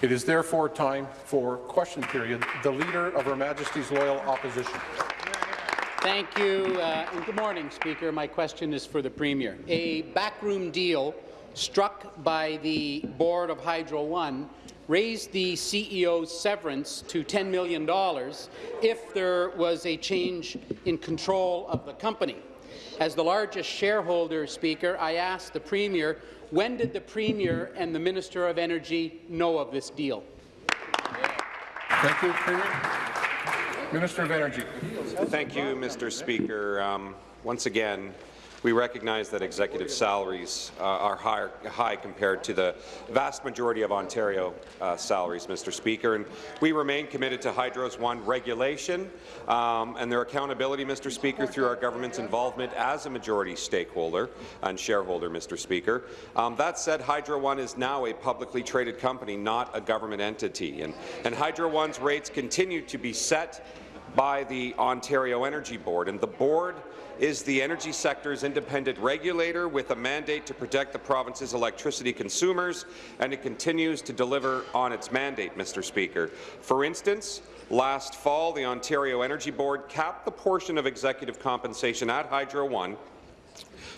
It is therefore time for question period. The Leader of Her Majesty's Loyal Opposition. Thank you, uh, and good morning, Speaker. My question is for the Premier. A backroom deal struck by the board of Hydro One raised the CEO's severance to $10 million if there was a change in control of the company. As the largest shareholder, Speaker, I asked the Premier, when did the Premier and the Minister of Energy know of this deal? Thank you, Premier. Minister of Energy. Thank you, Mr. Speaker. Um, once again, we recognize that executive salaries uh, are high, high, compared to the vast majority of Ontario uh, salaries, Mr. Speaker, and we remain committed to Hydro's One regulation um, and their accountability, Mr. Speaker, through our government's involvement as a majority stakeholder and shareholder, Mr. Speaker. Um, that said, Hydro One is now a publicly traded company, not a government entity, and, and Hydro One's rates continue to be set by the Ontario Energy Board, and the board is the energy sector's independent regulator with a mandate to protect the province's electricity consumers, and it continues to deliver on its mandate, Mr. Speaker. For instance, last fall, the Ontario Energy Board capped the portion of executive compensation at Hydro One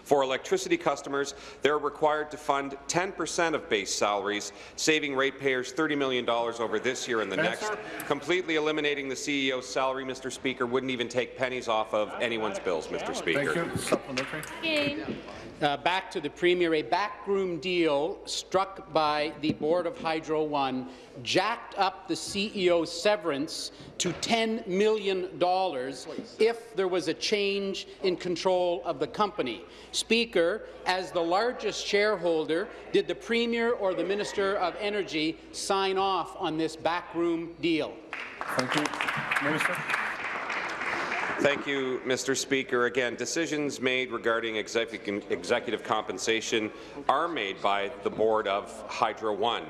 for electricity customers, they're required to fund 10% of base salaries, saving ratepayers $30 million over this year and the next. Completely eliminating the CEO's salary, Mr. Speaker, wouldn't even take pennies off of anyone's bills, Mr. Speaker. Thank you. Supplementary. Uh, back to the Premier, a backroom deal struck by the Board of Hydro One jacked up the CEO's severance to $10 million if there was a change in control of the company. Speaker, as the largest shareholder, did the Premier or the Minister of Energy sign off on this backroom deal? Thank you. Minister. Thank you, Mr. Speaker. Again, decisions made regarding executive compensation are made by the board of Hydro One.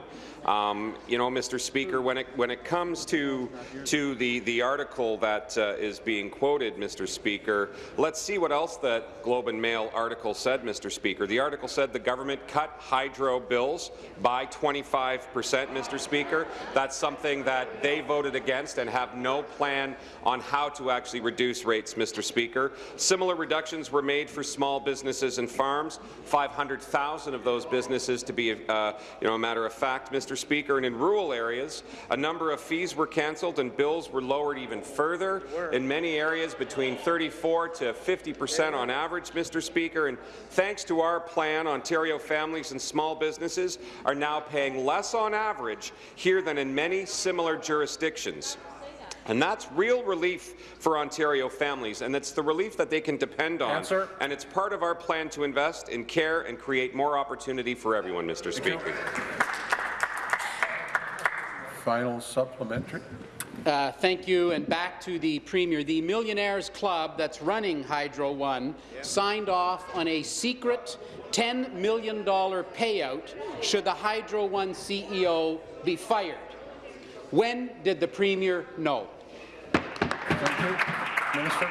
Um, you know, Mr. Speaker, when it when it comes to to the the article that uh, is being quoted, Mr. Speaker, let's see what else that Globe and Mail article said, Mr. Speaker. The article said the government cut hydro bills by 25 percent, Mr. Speaker. That's something that they voted against and have no plan on how to actually reduce rates, Mr. Speaker. Similar reductions were made for small businesses and farms. 500,000 of those businesses, to be, uh, you know, a matter of fact, Mr. Mr. Speaker, and in rural areas, a number of fees were cancelled and bills were lowered even further. In many areas, between 34 to 50 percent on average, Mr. Speaker. And thanks to our plan, Ontario families and small businesses are now paying less on average here than in many similar jurisdictions. And that's real relief for Ontario families, and it's the relief that they can depend on. Answer. And it's part of our plan to invest in care and create more opportunity for everyone, Mr. Speaker. Final supplementary. Uh, thank you, and back to the Premier. The Millionaires Club that's running Hydro One signed off on a secret $10 million payout should the Hydro One CEO be fired. When did the Premier know? Thank you. Minister.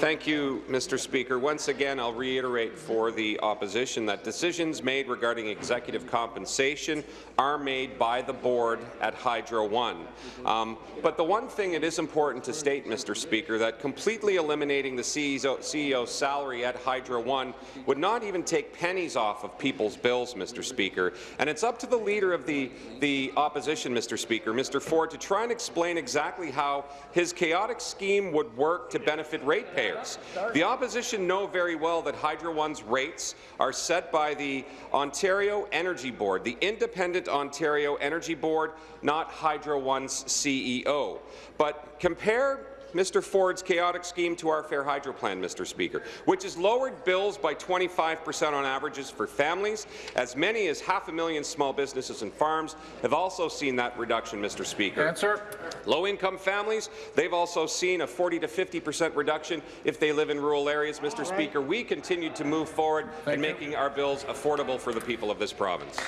Thank you, Mr. Speaker. Once again, I'll reiterate for the opposition that decisions made regarding executive compensation are made by the board at Hydro One. Um, but the one thing it is important to state, Mr. Speaker, that completely eliminating the CEO, CEO's salary at Hydro One would not even take pennies off of people's bills, Mr. Speaker. And it's up to the leader of the, the opposition, Mr. Speaker, Mr. Ford, to try and explain exactly how his chaotic scheme would work to benefit ratepayers taxpayers. The opposition know very well that Hydro One's rates are set by the Ontario Energy Board, the independent Ontario Energy Board, not Hydro One's CEO. But compare Mr. Ford's chaotic scheme to our Fair Hydro plan, Mr. Speaker, which has lowered bills by 25 percent on averages for families. As many as half a million small businesses and farms have also seen that reduction, Mr. Speaker. Answer. Low-income families, they've also seen a 40 to 50 percent reduction if they live in rural areas, Mr. Speaker. We continue to move forward Thank in you. making our bills affordable for the people of this province.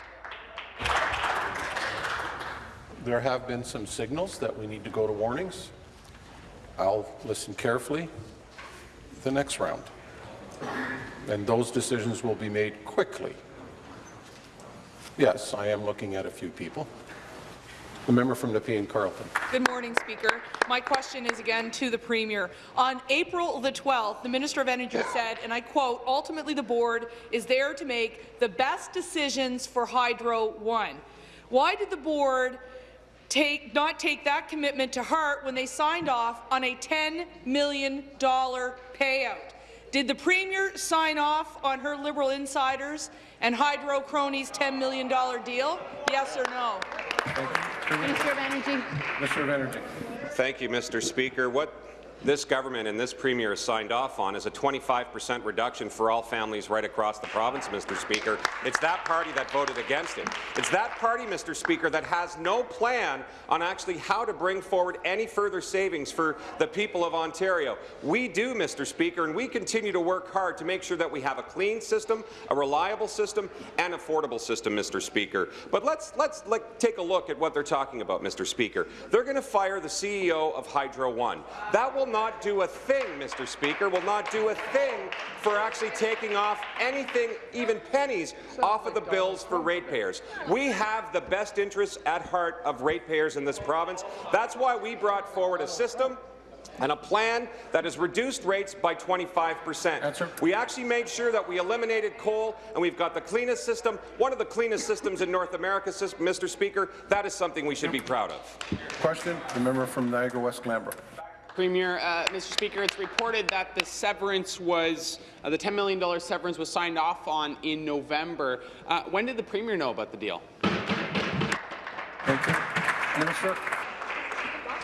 There have been some signals that we need to go to warnings. I'll listen carefully the next round. And those decisions will be made quickly. Yes, I am looking at a few people. The member from Nepean Carleton. Good morning, Speaker. My question is again to the Premier. On April the 12th, the Minister of Energy said, and I quote, ultimately the board is there to make the best decisions for Hydro One. Why did the board take, not take that commitment to heart when they signed off on a $10 million payout? Did the Premier sign off on her Liberal insiders and Hydro cronies' $10 million deal? Yes or no? Minister of Energy. Minister of Energy. Thank you, Mr. Speaker. What this government and this premier signed off on is a 25 per cent reduction for all families right across the province, Mr. Speaker. It's that party that voted against it. It's that party, Mr. Speaker, that has no plan on actually how to bring forward any further savings for the people of Ontario. We do, Mr. Speaker, and we continue to work hard to make sure that we have a clean system, a reliable system, and affordable system, Mr. Speaker. But let's let's like, take a look at what they're talking about, Mr. Speaker. They're going to fire the CEO of Hydro One. That will not do a thing, Mr. Speaker, will not do a thing for actually taking off anything, even pennies, off of the bills for ratepayers. We have the best interests at heart of ratepayers in this province. That's why we brought forward a system and a plan that has reduced rates by 25 percent. We actually made sure that we eliminated coal, and we've got the cleanest system, one of the cleanest systems in North America, Mr. Speaker. That is something we should be proud of. Question, the member from Niagara West Glanbrook. Premier, uh, Mr. Speaker, it's reported that the severance was uh, the $10 million severance was signed off on in November. Uh, when did the Premier know about the deal? Thank you. Minister.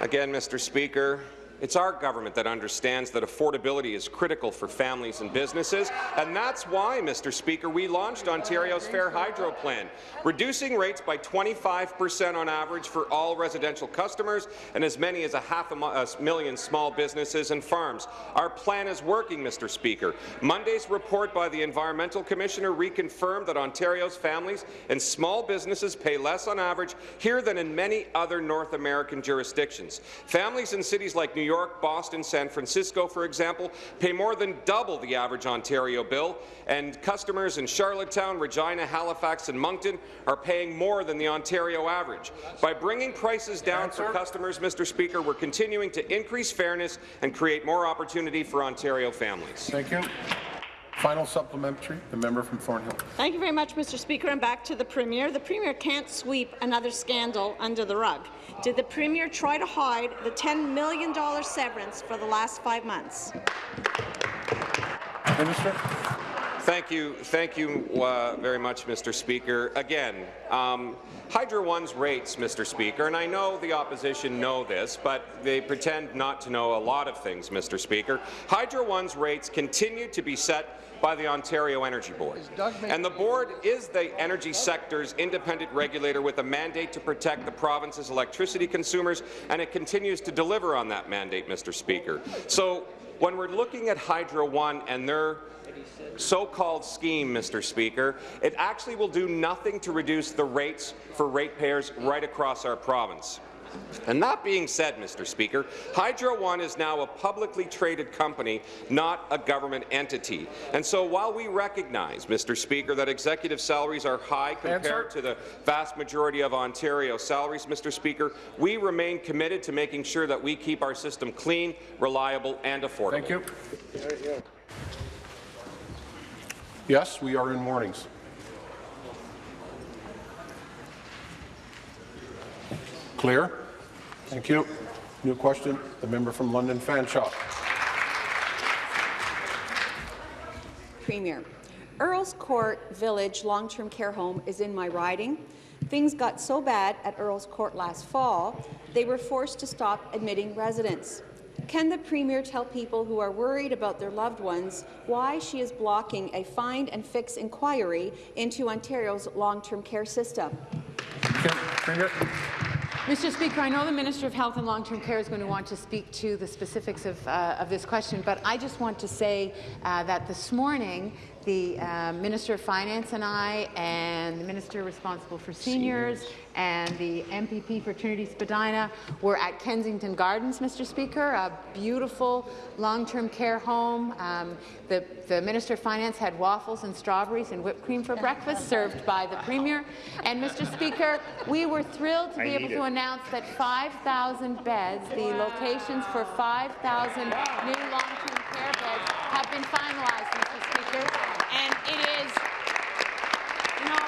Again, Mr. Speaker, it's our government that understands that affordability is critical for families and businesses, and that's why, Mr. Speaker, we launched Ontario's Fair Hydro Plan, reducing rates by 25 per cent on average for all residential customers and as many as a half a, million small businesses and farms. Our plan is working, Mr. Speaker. Monday's report by the Environmental Commissioner reconfirmed that Ontario's families and small businesses pay less on average here than in many other North American jurisdictions. Families in cities like New York, Boston, San Francisco, for example, pay more than double the average Ontario bill, and customers in Charlottetown, Regina, Halifax, and Moncton are paying more than the Ontario average. By bringing prices down for customers, Mr. Speaker, we're continuing to increase fairness and create more opportunity for Ontario families. Thank you. Final supplementary, the member from Thornhill. Thank you very much, Mr. Speaker. And back to the Premier. The Premier can't sweep another scandal under the rug. Did the Premier try to hide the $10 million severance for the last five months? Minister. Thank you, thank you uh, very much, Mr. Speaker. Again, um, Hydro One's rates, Mr. Speaker, and I know the opposition know this, but they pretend not to know a lot of things, Mr. Speaker. Hydro One's rates continue to be set by the Ontario Energy Board. And the board is the energy sector's independent regulator with a mandate to protect the province's electricity consumers, and it continues to deliver on that mandate, Mr. Speaker. So when we're looking at Hydro One and their so-called scheme, Mr. Speaker, it actually will do nothing to reduce the rates for ratepayers right across our province. And that being said, Mr. Speaker, Hydro One is now a publicly traded company, not a government entity. And so while we recognize, Mr. Speaker, that executive salaries are high compared Answer. to the vast majority of Ontario salaries, Mr. Speaker, we remain committed to making sure that we keep our system clean, reliable and affordable. Thank you. Yes, we are in warnings. Clear? Thank you. New question, the member from London Fanshawe. Premier. Earl's Court Village Long-Term Care Home is in my riding. Things got so bad at Earl's Court last fall, they were forced to stop admitting residents. Can the Premier tell people who are worried about their loved ones why she is blocking a find and fix inquiry into Ontario's long-term care system? Okay, Premier. Mr. Speaker, I know the Minister of Health and Long-Term Care is going to want to speak to the specifics of, uh, of this question, but I just want to say uh, that this morning the uh, Minister of Finance and I, and the Minister responsible for seniors, and the MPP for Trinity Spadina were at Kensington Gardens, Mr. Speaker, a beautiful long-term care home. Um, the, the Minister of Finance had waffles and strawberries and whipped cream for breakfast, served by the Premier. And, Mr. Speaker, we were thrilled to be able to announce that 5,000 beds, the locations for 5,000 new long-term care have been finalized, Mr. Speaker. And it is you know,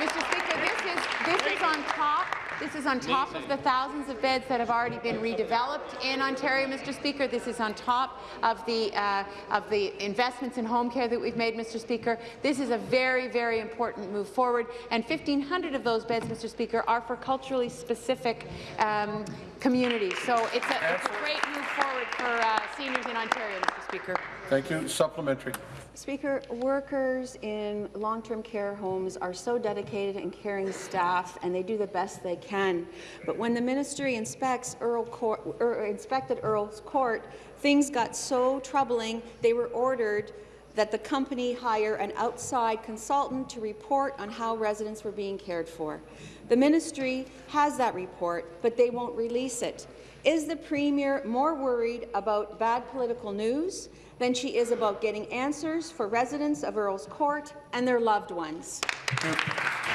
Mr. Speaker, this is, this is on top, this is on top of the thousands of beds that have already been redeveloped in Ontario, Mr. Speaker. This is on top of the, uh, of the investments in home care that we've made, Mr. Speaker. This is a very, very important move forward, and 1,500 of those beds, Mr. Speaker, are for culturally specific um, communities. So it's a, it's a great move forward for uh, seniors in Ontario, Mr. Speaker. Thank you. Supplementary. Speaker, workers in long-term care homes are so dedicated and caring staff, and they do the best they can. But when the ministry inspects Earl Court, er, inspected Earl's Court, things got so troubling, they were ordered that the company hire an outside consultant to report on how residents were being cared for. The ministry has that report, but they won't release it. Is the Premier more worried about bad political news than she is about getting answers for residents of Earl's Court and their loved ones?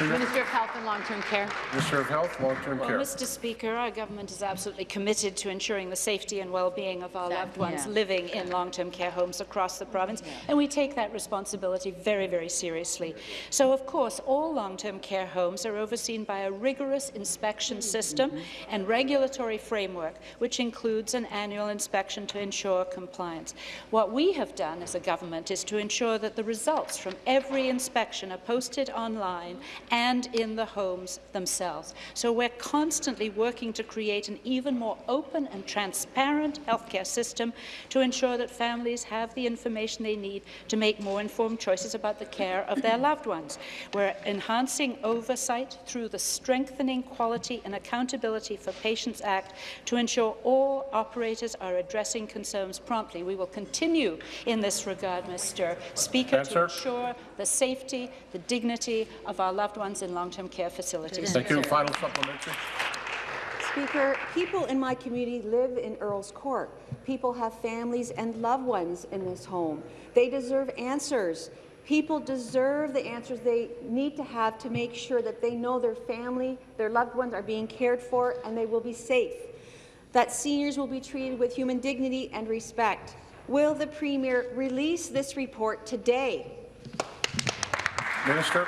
Minister of Health and Long-Term Care. Minister of Health, Long-Term Well, Care. Mr. Speaker, our government is absolutely committed to ensuring the safety and well-being of our loved ones yeah. living in long-term care homes across the province, and we take that responsibility very, very seriously. So, of course, all long-term care homes are overseen by a rigorous inspection system and regulatory framework, which includes an annual inspection to ensure compliance. What we have done as a government is to ensure that the results from every inspection are posted online and in the homes themselves. So we're constantly working to create an even more open and transparent healthcare system to ensure that families have the information they need to make more informed choices about the care of their loved ones. We're enhancing oversight through the Strengthening Quality and Accountability for Patients Act to ensure all operators are addressing concerns promptly. We will continue in this regard, Mr. Speaker, Answer. to ensure the safety, the dignity of our loved ones in long-term care facilities. Thank you. Final supplementary. Speaker, people in my community live in Earl's Court. People have families and loved ones in this home. They deserve answers. People deserve the answers they need to have to make sure that they know their family, their loved ones are being cared for and they will be safe, that seniors will be treated with human dignity and respect. Will the Premier release this report today? Minister.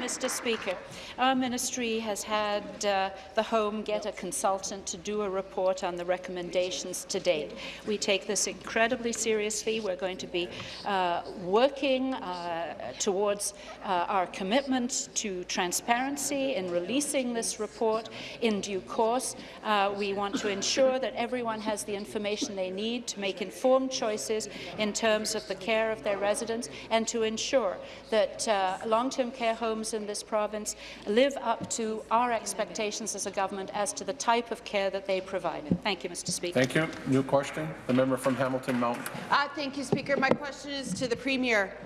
Mr. Speaker, our ministry has had uh, the Home get a consultant to do a report on the recommendations to date. We take this incredibly seriously. We're going to be uh, working uh, towards uh, our commitment to transparency in releasing this report in due course. Uh, we want to ensure that everyone has the information they need to make informed choices in terms of the care of their residents and to ensure that uh, long-term care homes in this province live up to our expectations as a government as to the type of care that they provide. Thank you, Mr. Speaker. Thank you. New question. The member from Hamilton Mountain. Uh, thank you, Speaker. My question is to the Premier.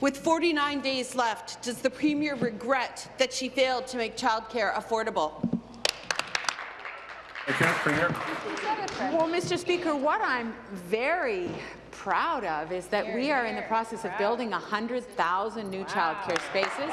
With 49 days left, does the Premier regret that she failed to make childcare affordable? Thank you. Premier. Well, Mr. Speaker, what I'm very proud of is that we are in the process of building 100,000 new childcare spaces.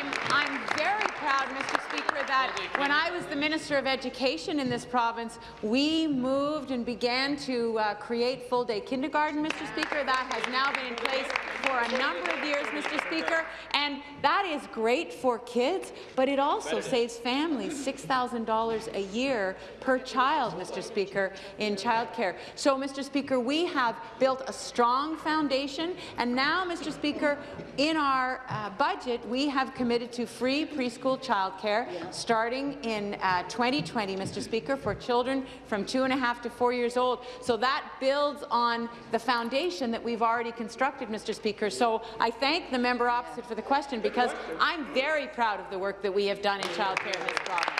I'm, I'm very proud, Mr. Speaker, that when I was the Minister of Education in this province, we moved and began to uh, create full-day kindergarten, Mr. Speaker. That has now been in place for a number of years, Mr. Speaker, and that is great for kids, but it also saves families $6,000 a year per child, Mr. Speaker, in childcare. So, Mr. Speaker, we have built a strong foundation, and now, Mr. Speaker, in our uh, budget, we have committed to free preschool childcare starting in uh, 2020, Mr. Speaker, for children from two and a half to four years old. So that builds on the foundation that we've already constructed, Mr. Speaker. So I thank the member opposite for the question because I'm very proud of the work that we have done in childcare in this province.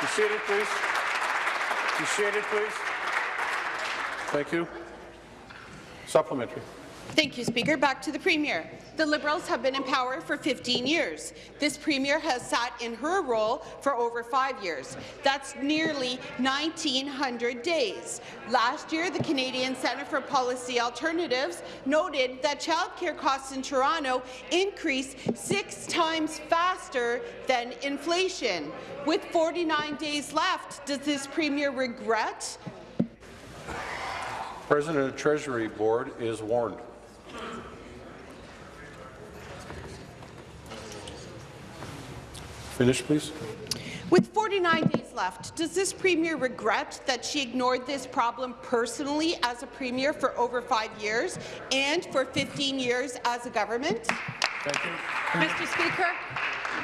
Be seated, please. Be seated, please. Thank you. Supplementary. Thank you, Speaker. Back to the Premier. The Liberals have been in power for 15 years. This Premier has sat in her role for over five years. That's nearly 1,900 days. Last year, the Canadian Centre for Policy Alternatives noted that childcare costs in Toronto increased six times faster than inflation. With 49 days left, does this Premier regret President of the Treasury Board is warned. Finish, please. With 49 days left, does this Premier regret that she ignored this problem personally as a Premier for over five years and for 15 years as a government? Mr. Speaker,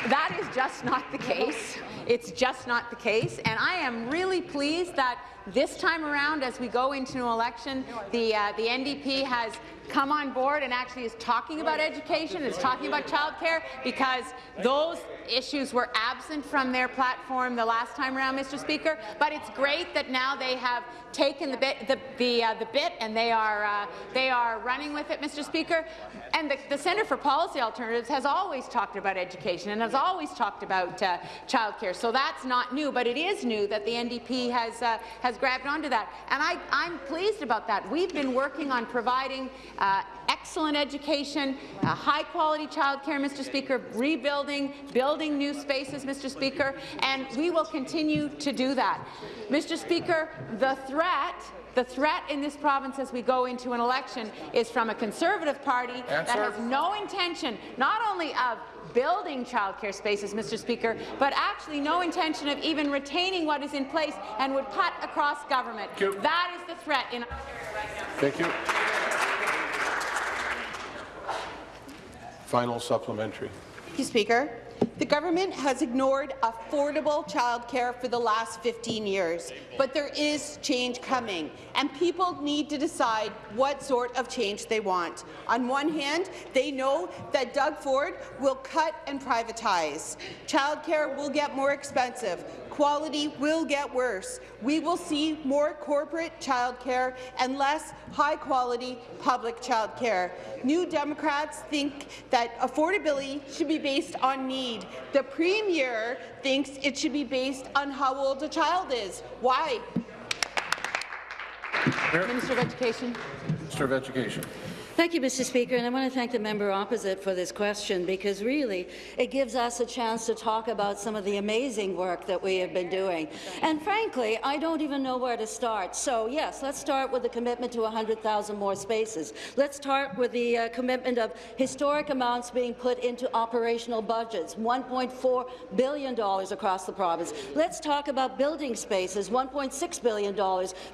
that is just not the case. It's just not the case, and I am really pleased that this time around, as we go into an election, the, uh, the NDP has come on board and actually is talking about education, is talking about childcare, because those issues were absent from their platform the last time around, Mr. Speaker. But it's great that now they have taken the bit, the the, uh, the bit, and they are uh, they are running with it, Mr. Speaker. And the, the Centre for Policy Alternatives has always talked about education and has always talked about uh, childcare. So that's not new, but it is new that the NDP has uh, has grabbed onto that, and I, I'm pleased about that. We've been working on providing uh, excellent education, uh, high-quality childcare, Mr. Speaker, rebuilding, building new spaces, Mr. Speaker, and we will continue to do that. Mr. Speaker, the threat the threat in this province as we go into an election is from a Conservative Party that has no intention not only of building childcare spaces, Mr. Speaker, but actually no intention of even retaining what is in place and would cut across government. That is the threat in Thank you. Final supplementary. Thank you, Speaker. The government has ignored affordable childcare for the last 15 years, but there is change coming, and people need to decide what sort of change they want. On one hand, they know that Doug Ford will cut and privatize. Childcare will get more expensive. Quality will get worse. We will see more corporate childcare and less high-quality public childcare. New Democrats think that affordability should be based on need. The Premier thinks it should be based on how old a child is. Why? Minister of Education. Minister of Education. Thank you, Mr. Speaker, and I want to thank the member opposite for this question because really it gives us a chance to talk about some of the amazing work that we have been doing. And frankly, I don't even know where to start. So yes, let's start with the commitment to 100,000 more spaces. Let's start with the uh, commitment of historic amounts being put into operational budgets, $1.4 billion across the province. Let's talk about building spaces, $1.6 billion,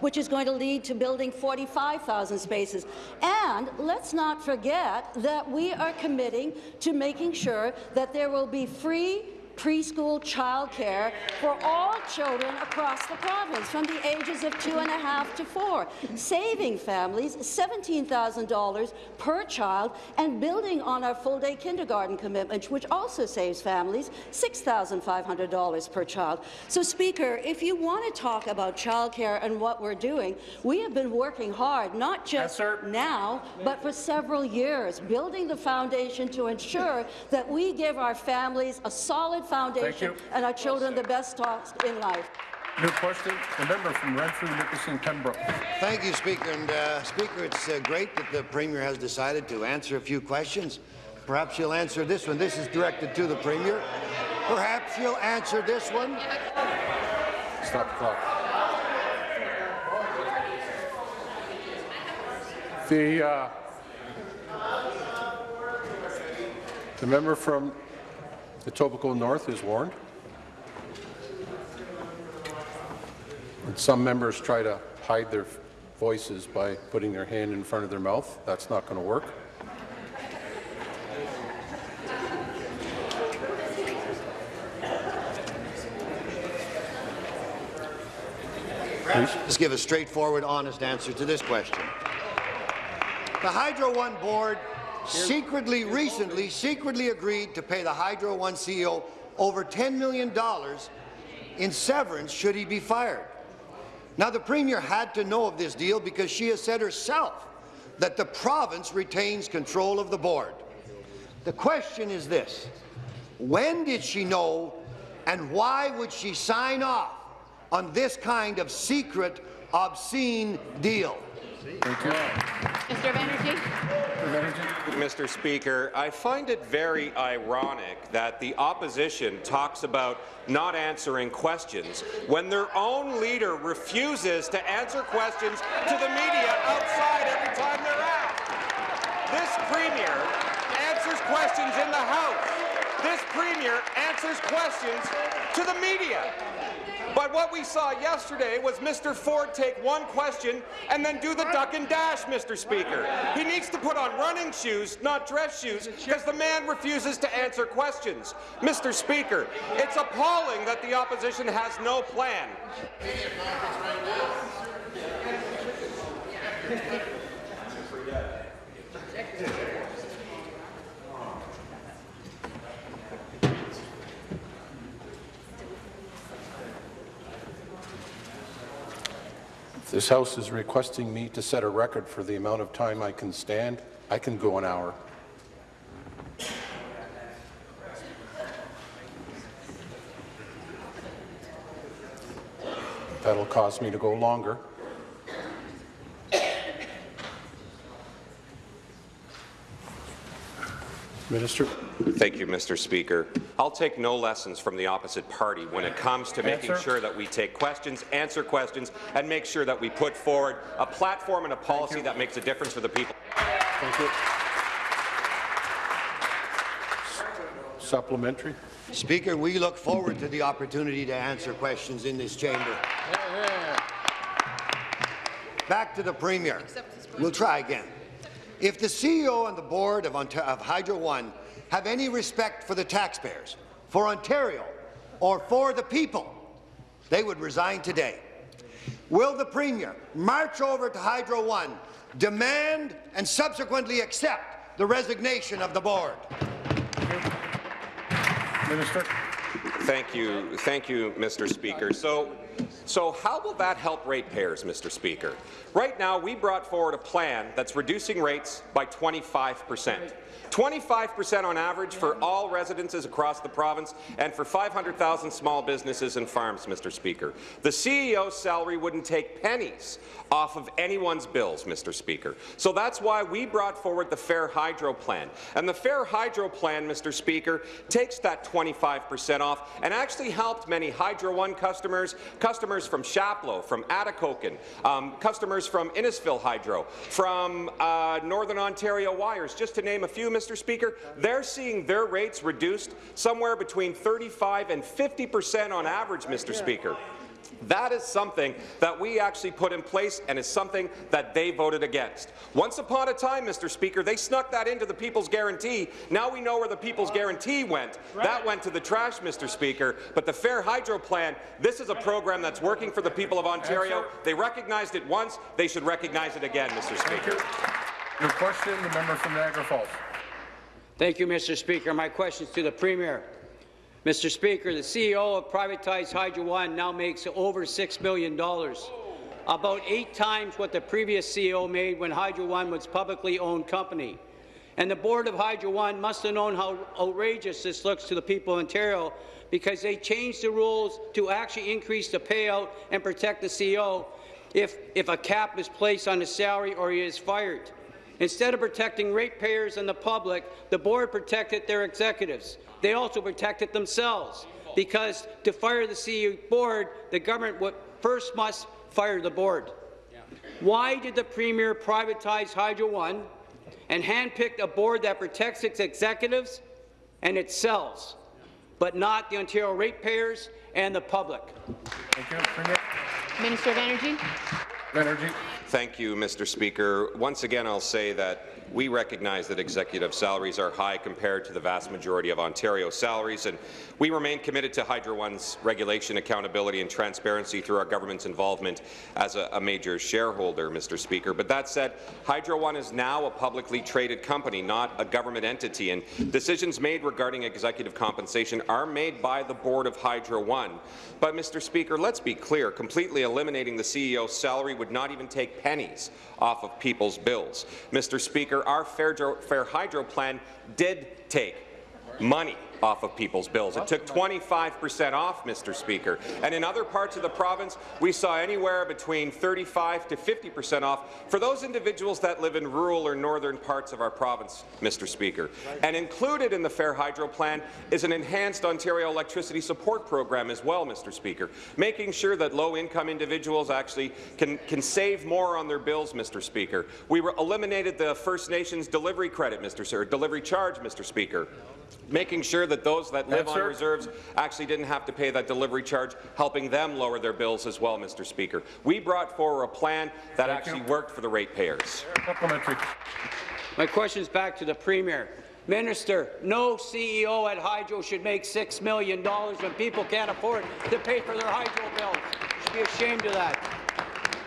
which is going to lead to building 45,000 spaces. And let's not forget that we are committing to making sure that there will be free preschool childcare for all children across the province from the ages of two and a half to four, saving families $17,000 per child and building on our full-day kindergarten commitment, which also saves families $6,500 per child. So, Speaker, if you want to talk about childcare and what we're doing, we have been working hard, not just Yes, now, but for several years, building the foundation to ensure that we give our families a solid foundation you. and our children the best start in life. New question, the member from Renfrew, Nipissing, Pembroke. Thank you, Speaker. And uh, Speaker, it's uh, great that the Premier has decided to answer a few questions. Perhaps you'll answer this one. This is directed to the Premier. Perhaps you'll answer this one. Stop the clock. The, uh, the member from Etobicoke North is warned. And some members try to hide their voices by putting their hand in front of their mouth. That's not going to work. Please. Let's give a straightforward, honest answer to this question. The Hydro One board secretly, recently, secretly agreed to pay the Hydro One CEO over $10 million in severance should he be fired. Now, the Premier had to know of this deal because she has said herself that the province retains control of the board. The question is this. When did she know and why would she sign off on this kind of secret, obscene deal? Minister of Energy. Mr. Speaker, I find it very ironic that the opposition talks about not answering questions when their own leader refuses to answer questions to the media outside every time they're out. This Premier answers questions in the House. This Premier answers questions to the media. But what we saw yesterday was Mr. Ford take one question and then do the duck and dash, Mr. Speaker. He needs to put on running shoes, not dress shoes, because the man refuses to answer questions. Mr. Speaker, it's appalling that the opposition has no plan. This House is requesting me to set a record for the amount of time I can stand. I can go an hour. That'll cause me to go longer. Minister. Thank you, Mr. Speaker. I'll take no lessons from the opposite party when it comes to making Answer. sure that we take questions, answer questions, and make sure that we put forward a platform and a policy that makes a difference for the people. Thank you. Supplementary. Speaker, we look forward to the opportunity to answer questions in this chamber. Back to the Premier. We'll try again. If the CEO and the board of, Onta- of Hydro One have any respect for the taxpayers, for Ontario, or for the people, they would resign today. Will the Premier march over to Hydro One, demand and subsequently accept the resignation of the board? Minister. Thank you, thank you, Mr. Speaker. So, so how will that help ratepayers, Mr. Speaker? Right now, we brought forward a plan that's reducing rates by 25 percent. 25% on average for all residences across the province and for 500,000 small businesses and farms, Mr. Speaker. The CEO's salary wouldn't take pennies off of anyone's bills, Mr. Speaker. So that's why we brought forward the Fair Hydro Plan. And the Fair Hydro Plan, Mr. Speaker, takes that 25% off and actually helped many Hydro One customers, customers from Chapleau, from Atikokan, um, customers from Innisfil Hydro, from uh, Northern Ontario Wires, just to name a few, Mr. Speaker. They're seeing their rates reduced somewhere between 35 and 50 percent on average, Mr. Speaker. That is something that we actually put in place and is something that they voted against. Once upon a time, Mr. Speaker, they snuck that into the People's Guarantee. Now we know where the People's Guarantee went. That went to the trash, Mr. Speaker. But the Fair Hydro Plan, this is a program that's working for the people of Ontario. They recognized it once. They should recognize it again, Mr. Speaker. Your question, the member from Niagara Falls. Thank you, Mr. Speaker. My question is to the Premier. Mr. Speaker, the CEO of privatized Hydro One now makes over $6 million, about eight times what the previous CEO made when Hydro One was a publicly owned company. And the board of Hydro One must have known how outrageous this looks to the people of Ontario because they changed the rules to actually increase the payout and protect the CEO if, if a cap is placed on his salary or he is fired. Instead of protecting ratepayers and the public, the board protected their executives. They also protected themselves, because to fire the CEO board, the government would first must fire the board. Why did the Premier privatize Hydro One and handpick a board that protects its executives and its cells, but not the Ontario ratepayers and the public? Thank you. Minister of Energy. Thank you, Mr. Speaker. Once again, I'll say that we recognize that executive salaries are high compared to the vast majority of Ontario salaries, and we remain committed to Hydro One's regulation, accountability and transparency through our government's involvement as a, a major shareholder, Mr. Speaker. But that said, Hydro One is now a publicly traded company, not a government entity, and decisions made regarding executive compensation are made by the board of Hydro One. But, Mr. Speaker, let's be clear, completely eliminating the CEO's salary would not even take pennies off of people's bills. Mr. Speaker, our Fair, Fair Hydro plan did take money off of people's bills. It took 25 percent off, Mr. Speaker. And in other parts of the province, we saw anywhere between 35 to 50 percent off for those individuals that live in rural or northern parts of our province, Mr. Speaker. And included in the Fair Hydro Plan is an enhanced Ontario electricity support program as well, Mr. Speaker, making sure that low-income individuals actually can, can save more on their bills, Mr. Speaker. We eliminated the First Nations delivery credit, Mr. Sir, delivery charge, Mr. Speaker, making sure that those that live on reserves actually didn't have to pay that delivery charge, helping them lower their bills as well, Mr. Speaker. We brought forward a plan that Thank actually you. worked for the ratepayers. Supplementary. My question is back to the Premier. Minister, no CEO at Hydro should make $6 million when people can't afford to pay for their hydro bills. You should be ashamed of that.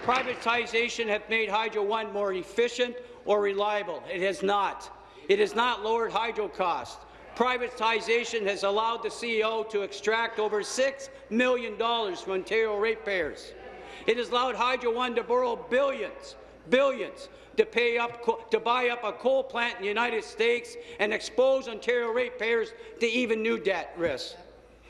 Privatization has made Hydro One more efficient or reliable. It has not. It has not lowered hydro costs. Privatization has allowed the CEO to extract over $6 million from Ontario ratepayers. It has allowed Hydro One to borrow billions, billions, to, pay up, to buy up a coal plant in the United States and expose Ontario ratepayers to even new debt risks.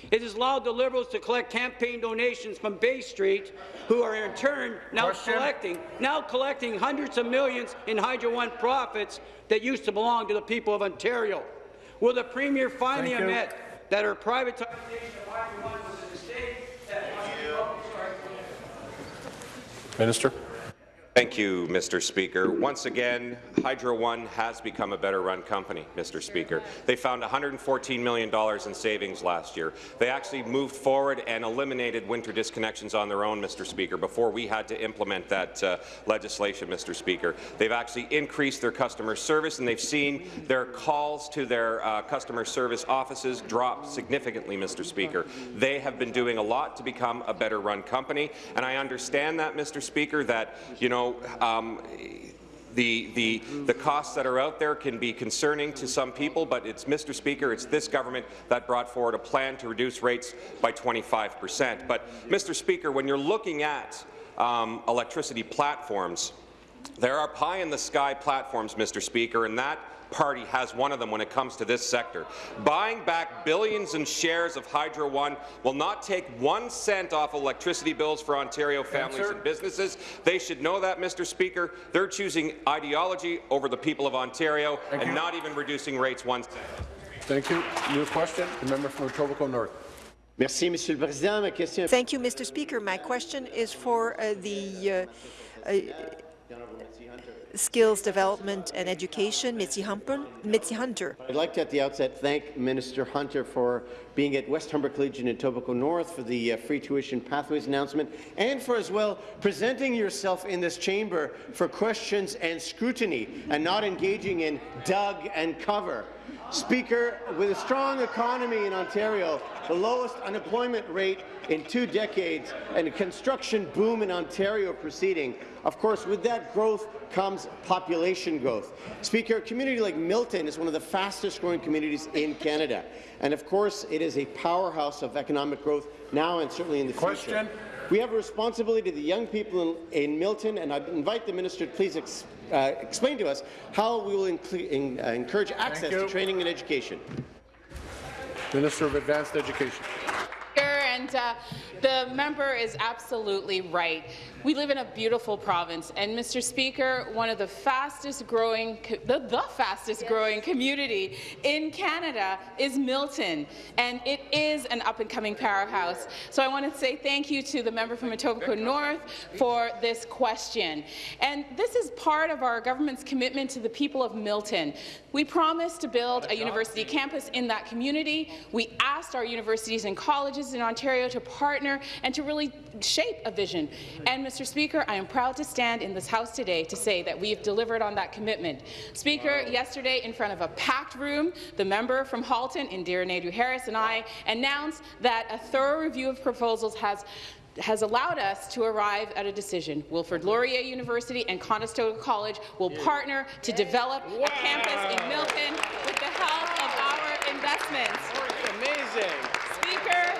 It has allowed the Liberals to collect campaign donations from Bay Street, who are in turn now Question. collecting now collecting hundreds of millions in Hydro One profits that used to belong to the people of Ontario. Will the Premier finally Thank you. admit that her privatization of Hydro One was a mistake? That oh, Minister. Thank you, Mr. Speaker. Once again, Hydro One has become a better-run company, Mr. Speaker. They found $114 million in savings last year. They actually moved forward and eliminated winter disconnections on their own, Mr. Speaker, before we had to implement that uh, legislation, Mr. Speaker. They've actually increased their customer service, and they've seen their calls to their uh, customer service offices drop significantly, Mr. Speaker. They have been doing a lot to become a better-run company, and I understand that, Mr. Speaker, that, you know, um, the, the, the costs that are out there can be concerning to some people, but it's, Mr. Speaker, it's this government that brought forward a plan to reduce rates by 25 percent. But, Mr. Speaker, when you're looking at um, electricity platforms, there are pie-in-the-sky platforms, Mr. Speaker, and that party has one of them when it comes to this sector. Buying back billions in shares of Hydro One will not take one cent off electricity bills for Ontario families Answer. and businesses. They should know that, Mr. Speaker. They're choosing ideology over the people of Ontario Thank and you. not even reducing rates one cent. Thank you. New question. The member from Etobicoke North. Merci, Monsieur le Président. Thank you, Mr. Speaker. My question is for uh, the uh, uh, Skills Development and Education, Mitzi Hunter. Mitzi Hunter. I'd like to, at the outset, thank Minister Hunter for being at West Humber Collegiate in Etobicoke North for the uh, free tuition pathways announcement, and for as well presenting yourself in this chamber for questions and scrutiny, and not engaging in dug and cover. Speaker, with a strong economy in Ontario, the lowest unemployment rate in two decades, and a construction boom in Ontario proceeding, of course, with that growth comes population growth. Speaker, a community like Milton is one of the fastest growing communities in Canada. And of course, it is a powerhouse of economic growth now and certainly in the Question. future. We have a responsibility to the young people in, in Milton, and I invite the minister to please ex, uh, explain to us how we will in, uh, encourage access to training and education. Minister of Advanced Education. And uh, the member is absolutely right. We live in a beautiful province, and Mr. Speaker, one of the fastest growing, co- the, the fastest growing community in Canada is Milton, and it is an up and coming powerhouse. So I want to say thank you to the member from Etobicoke North for this question. And this is part of our government's commitment to the people of Milton. We promised to build a university campus in that community. We asked our universities and colleges in Ontario Ontario to partner and to really shape a vision. And, Mr. Speaker, I am proud to stand in this House today to say that we have delivered on that commitment. Speaker, yesterday in front of a packed room, the member from Halton, Indira Naidoo-Harris, and I announced that a thorough review of proposals has has allowed us to arrive at a decision. Wilfrid Laurier University and Conestoga College will partner to develop wow. a campus in Milton with the help of our investments. Amazing.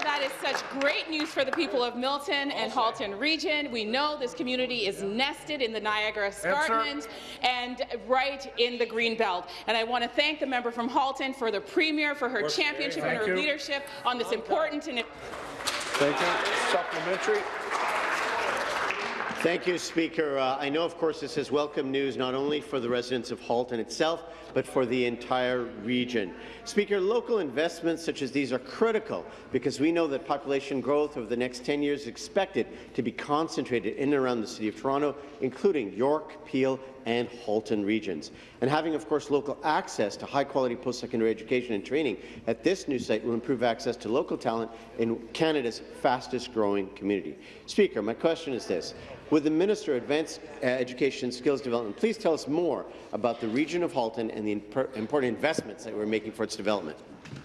Speaker, that is such great news for the people of Milton and Halton region. We know this community is nested in the Niagara Escarpment and right in the Green Belt. And I want to thank the member from Halton for the Premier for her championship and her you. leadership on this important and Thank you. Supplementary. Thank you, Speaker. Uh, I know, of course, this is welcome news not only for the residents of Halton itself, but for the entire region. Speaker, local investments such as these are critical because we know that population growth over the next 10 years is expected to be concentrated in and around the City of Toronto, including York, Peel and Halton regions. And having, of course, local access to high-quality post-secondary education and training at this new site will improve access to local talent in Canada's fastest-growing community. Speaker, my question is this. Would the Minister of Advanced uh, Education and Skills Development please tell us more about the region of Halton and the important investments that we're making for its development?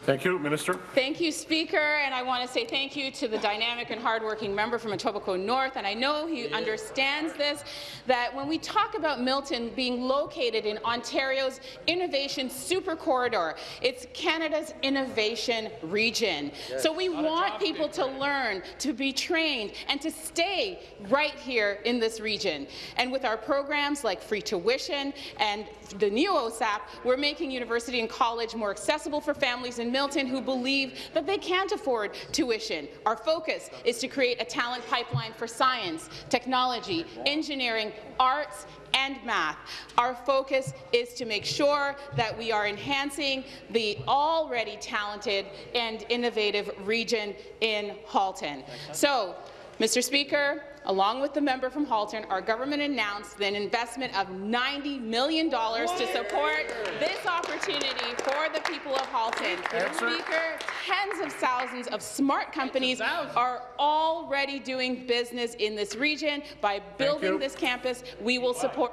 Thank you, Minister. Thank you, Speaker, and I want to say thank you to the dynamic and hardworking member from Etobicoke North, and I know he yeah. understands this, that when we talk about Milton being located in Ontario's innovation super corridor, it's Canada's innovation region. Yes. So we want people to learn, to be trained, and to stay right here in this region. And with our programs like free tuition and the new OSAP, we're making university and college more accessible for families in Milton who believe that they can't afford tuition. Our focus is to create a talent pipeline for science, technology, engineering, arts, and math. Our focus is to make sure that we are enhancing the already talented and innovative region in Halton. So, Mr. Speaker, Along with the member from Halton, our government announced an investment of $90 million to support this opportunity for the people of Halton. Speaker, tens of thousands of smart companies are already doing business in this region. By building this campus, we will support.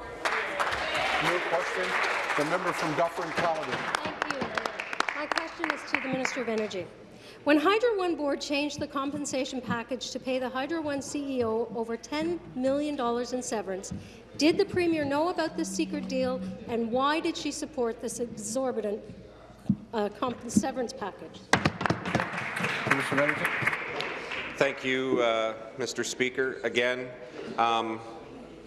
New question, the member from Dufferin-Caledon. Thank you. My question is to the Minister of Energy. When Hydro One board changed the compensation package to pay the Hydro One CEO over $10 million in severance, did the Premier know about this secret deal, and why did she support this exorbitant uh, severance package? Thank you, uh, Mr. Speaker. Again, um,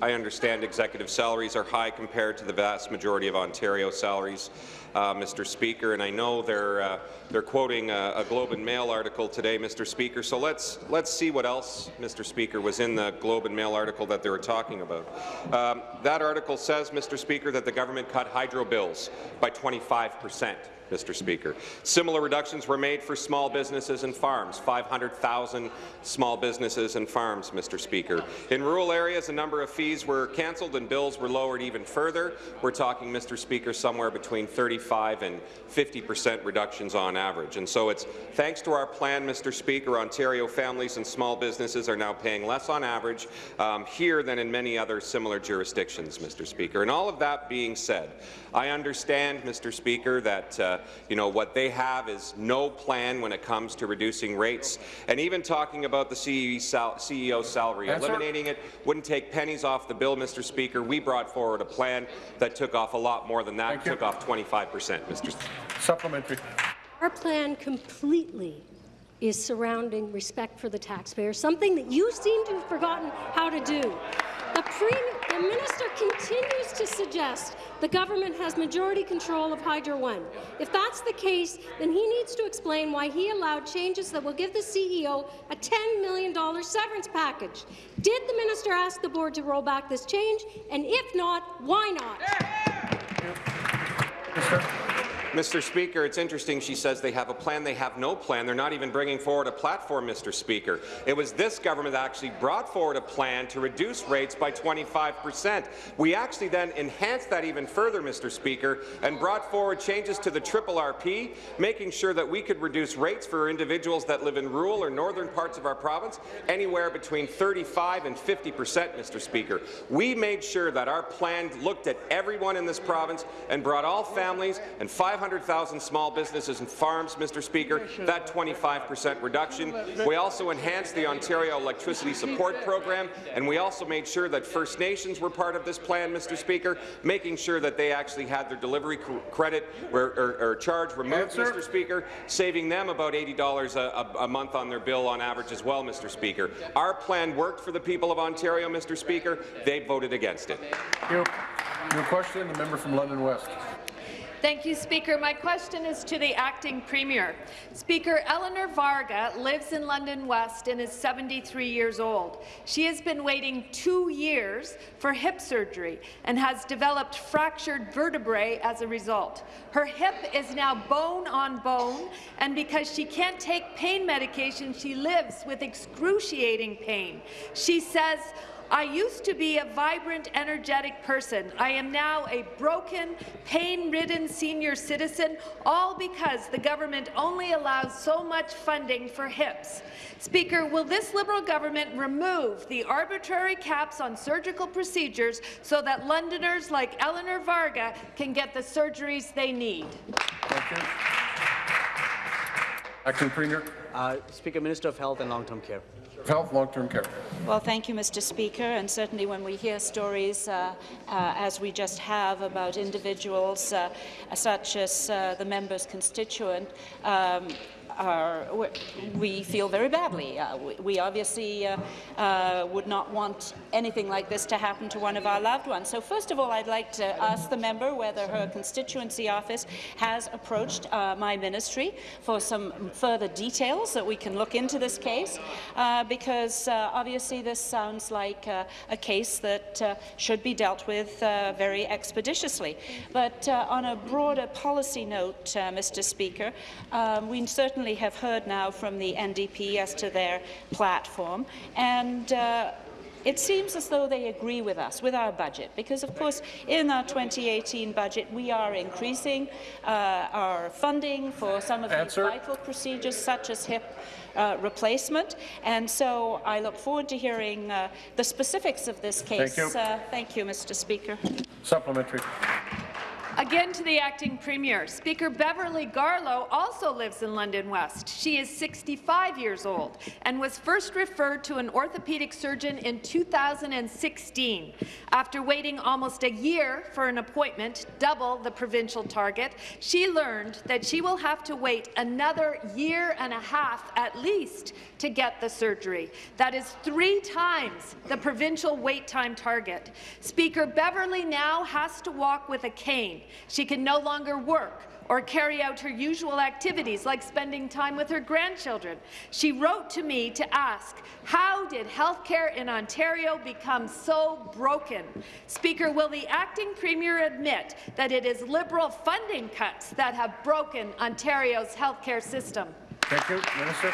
I understand executive salaries are high compared to the vast majority of Ontario salaries uh, Mr. Speaker, and I know they're uh, they're quoting a, a, Globe and Mail article today, Mr. Speaker. So let's let's see what else, Mr. Speaker, was in the Globe and Mail article that they were talking about. Um, that article says, Mr. Speaker, that the government cut hydro bills by 25 percent. Mr. Speaker. Similar reductions were made for small businesses and farms, 500,000 small businesses and farms, Mr. Speaker. In rural areas, a number of fees were cancelled and bills were lowered even further. We're talking, Mr. Speaker, somewhere between 35 and 50 percent reductions on average. And so it's thanks to our plan, Mr. Speaker, Ontario families and small businesses are now paying less on average um, here than in many other similar jurisdictions, Mr. Speaker. And all of that being said, I understand, Mr. Speaker, that uh, you know what they have is no plan when it comes to reducing rates, and even talking about the CEO, sal CEO salary, Answer. eliminating it wouldn't take pennies off the bill, Mr. Speaker. We brought forward a plan that took off a lot more than that, Thank took you. off 25 percent, Mr. Speaker. Supplementary. Our plan completely is surrounding respect for the taxpayer, something that you seem to have forgotten how to do. The, the minister continues to suggest the government has majority control of Hydro One. If that's the case, then he needs to explain why he allowed changes that will give the CEO a $10 million severance package. Did the minister ask the board to roll back this change? And if not, why not? Mr. Speaker, it's interesting she says they have a plan. They have no plan. They're not even bringing forward a platform, Mr. Speaker. It was this government that actually brought forward a plan to reduce rates by 25 percent. We actually then enhanced that even further, Mr. Speaker, and brought forward changes to the triple RP, making sure that we could reduce rates for individuals that live in rural or northern parts of our province anywhere between 35 and 50 percent, Mr. Speaker. We made sure that our plan looked at everyone in this province and brought all families and 500,000 small businesses and farms, Mr. Speaker, that 25 percent reduction. We also enhanced the Ontario Electricity Support Program, and we also made sure that First Nations were part of this plan, Mr. Speaker, making sure that they actually had their delivery credit or, or, or charge removed, Mr. Speaker, saving them about $80 a, a, a month on their bill on average as well, Mr. Speaker. Our plan worked for the people of Ontario, Mr. Speaker. They voted against it. Your, your question, the member from London West. Thank you, Speaker. My question is to the acting premier. Speaker, Eleanor Varga lives in London West and is 73 years old. She has been waiting two years for hip surgery and has developed fractured vertebrae as a result. Her hip is now bone on bone, and because she can't take pain medication, she lives with excruciating pain. She says, I used to be a vibrant, energetic person. I am now a broken, pain-ridden senior citizen, all because the government only allows so much funding for hips. Speaker, will this Liberal government remove the arbitrary caps on surgical procedures so that Londoners like Eleanor Varga can get the surgeries they need? Thank. Acting Premier. Uh, Speaker, Minister of Health and Long-Term Care. Health, long-term care. Well, thank you, Mr. Speaker. And certainly when we hear stories, uh, uh, as we just have, about individuals uh, such as uh, the member's constituent, um, are, we feel very badly. Uh, we, obviously uh, uh, would not want anything like this to happen to one of our loved ones. So first of all, I'd like to ask the member whether her constituency office has approached uh, my ministry for some further details that we can look into this case, uh, because uh, obviously this sounds like a case that should be dealt with very expeditiously. But on a broader policy note, Mr. Speaker, um, we certainly certainly have heard now from the NDP as to their platform, and uh, it seems as though they agree with us, with our budget, because, of course, in our 2018 budget, we are increasing uh, our funding for some of Answer. these vital procedures, such as hip uh, replacement. And so I look forward to hearing uh, the specifics of this case. Thank you, uh, thank you Mr. Speaker. Supplementary. Again to the acting premier. Speaker Beverly Garlow also lives in London West. She is 65 years old and was first referred to an orthopedic surgeon in 2016. After waiting almost a year for an appointment, double the provincial target, she learned that she will have to wait another year and a half at least to get the surgery. That is three times the provincial wait time target. Speaker Beverly now has to walk with a cane. She can no longer work or carry out her usual activities like spending time with her grandchildren. She wrote to me to ask, how did healthcare in Ontario become so broken? Speaker, will the acting premier admit that it is Liberal funding cuts that have broken Ontario's healthcare system? Thank you. Minister.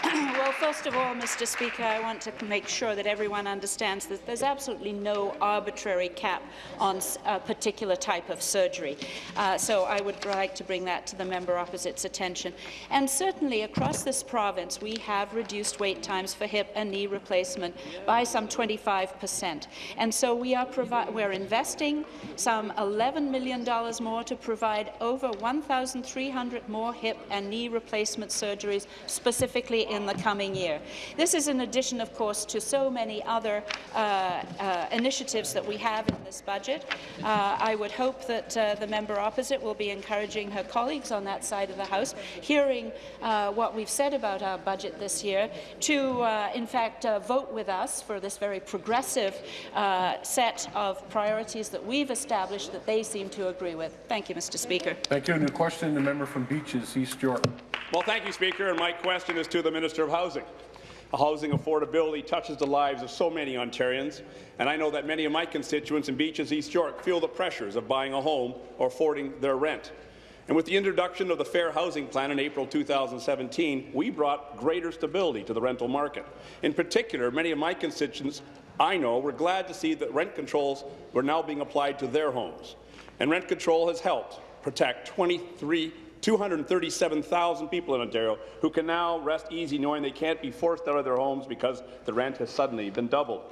well, first of all, Mr. Speaker, I want to make sure that everyone understands that there's absolutely no arbitrary cap on a particular type of surgery. Uh, so I would like to bring that to the member opposite's attention. And certainly across this province, we have reduced wait times for hip and knee replacement by some 25 percent. And so we are we're investing some $11 million more to provide over 1,300 more hip and knee replacement surgeries specifically in the coming year. This is in addition, of course, to so many other uh, uh, initiatives that we have in this budget. Uh, I would hope that uh, the member opposite will be encouraging her colleagues on that side of the House, hearing uh, what we've said about our budget this year, to, in fact, vote with us for this very progressive set of priorities that we've established that they seem to agree with. Thank you, Mr. Speaker. Thank you. New question, the member from Beaches, East York. Well, thank you, Speaker. And my question is to the Minister of Housing. Housing affordability touches the lives of so many Ontarians, and I know that many of my constituents in Beaches, East York feel the pressures of buying a home or affording their rent. And with the introduction of the Fair Housing Plan in April 2017, we brought greater stability to the rental market. In particular, many of my constituents I know were glad to see that rent controls were now being applied to their homes. And rent control has helped protect 23 237,000 people in Ontario who can now rest easy knowing they can't be forced out of their homes because the rent has suddenly been doubled.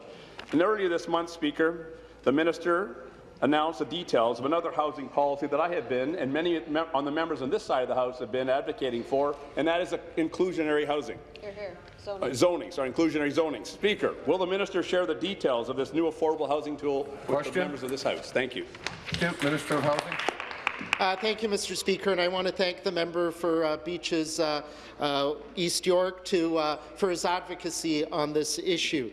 And earlier this month, Speaker, the minister announced the details of another housing policy that I have been, and many on the members on this side of the House have been advocating for, and that is inclusionary housing. Here, here. Zoning. Uh, zoning, sorry, inclusionary zoning. Speaker, will the minister share the details of this new affordable housing tool with the members of this House? Thank you. Minister of Housing. Uh, thank you, Mr. Speaker, and I want to thank the member for uh, Beaches uh, uh East York to, uh, for his advocacy on this issue.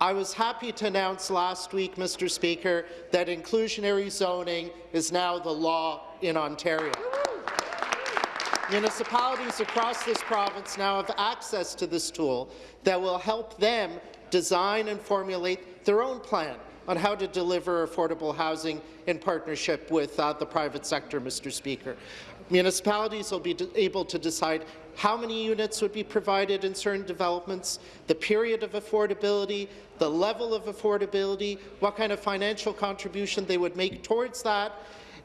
I was happy to announce last week, Mr. Speaker, that inclusionary zoning is now the law in Ontario. Municipalities across this province now have access to this tool that will help them design and formulate their own plan on how to deliver affordable housing in partnership with uh, the private sector, Mr. Speaker. Municipalities will be able to decide how many units would be provided in certain developments, the period of affordability, the level of affordability, what kind of financial contribution they would make towards that,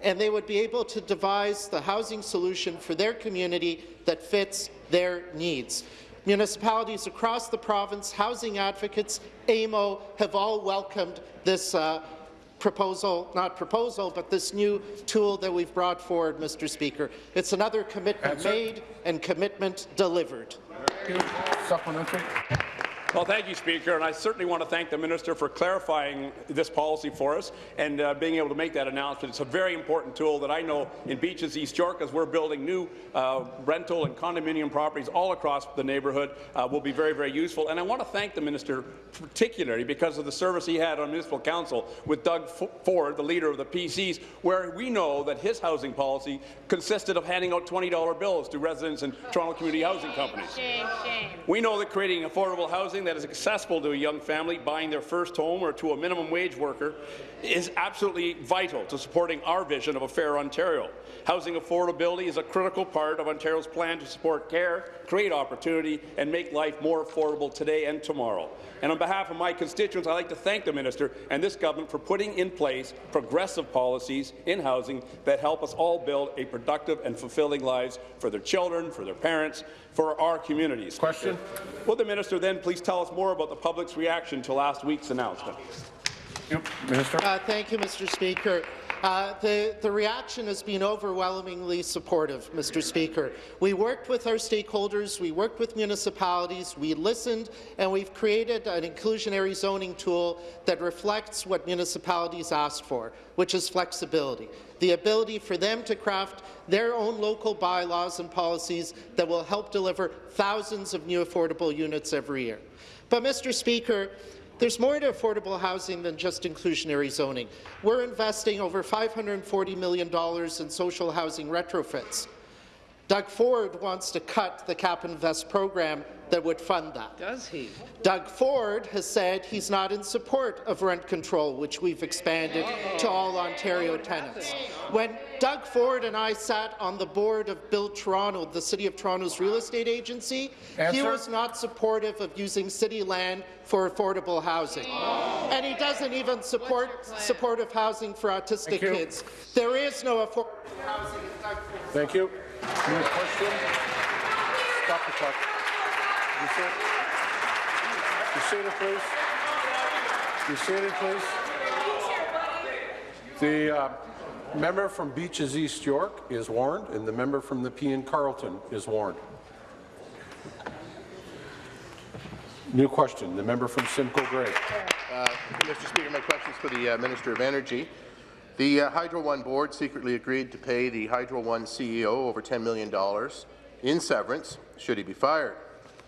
and they would be able to devise the housing solution for their community that fits their needs. Municipalities across the province, housing advocates, AMO have all welcomed this uh, proposal, not proposal, but this new tool that we've brought forward, Mr. Speaker. It's another commitment Answer. made and commitment delivered. Supplementary. Well, thank you, Speaker, and I certainly want to thank the minister for clarifying this policy for us and uh, being able to make that announcement. It's a very important tool that I know in Beaches East York, as we're building new uh, rental and condominium properties all across the neighbourhood, uh, will be very, very useful. And I want to thank the minister particularly because of the service he had on municipal council with Doug Ford, the leader of the PCs, where we know that his housing policy consisted of handing out $20 bills to residents in Toronto community housing companies. Shame, shame. We know that creating affordable housing that is accessible to a young family buying their first home or to a minimum wage worker is absolutely vital to supporting our vision of a fair Ontario. Housing affordability is a critical part of Ontario's plan to support care, create opportunity, and make life more affordable today and tomorrow. And on behalf of my constituents, I'd like to thank the minister and this government for putting in place progressive policies in housing that help us all build a productive and fulfilling lives for their children, for their parents, for our communities. Question. Will the minister then please tell us more about the public's reaction to last week's announcement? Yep. Minister. Uh, thank you, Mr. Speaker. Uh, the, the, reaction has been overwhelmingly supportive, Mr. Speaker. We worked with our stakeholders, we worked with municipalities, we listened, and we've created an inclusionary zoning tool that reflects what municipalities asked for, which is flexibility, the ability for them to craft their own local bylaws and policies that will help deliver thousands of new affordable units every year. But, Mr. Speaker, there's more to affordable housing than just inclusionary zoning. We're investing over $540 million in social housing retrofits. Doug Ford wants to cut the Cap and Invest program that would fund that. Does he? Doug Ford has said he's not in support of rent control, which we've expanded to all Ontario tenants. When Doug Ford and I sat on the board of Build Toronto, the City of Toronto's real estate agency, Answer. he was not supportive of using city land for affordable housing. And he doesn't even support supportive housing for autistic kids. There is no affordable housing. Thank you. New question? Stop the clock. You sit. You please. You seated, please. The uh, member from Beaches East York is warned, and the member from Nepean-Carleton is warned. New question. The member from Simcoe Grey. Uh, Mr. Speaker, my question is for the uh, Minister of Energy. The uh, Hydro One board secretly agreed to pay the Hydro One CEO over $10 million in severance should he be fired.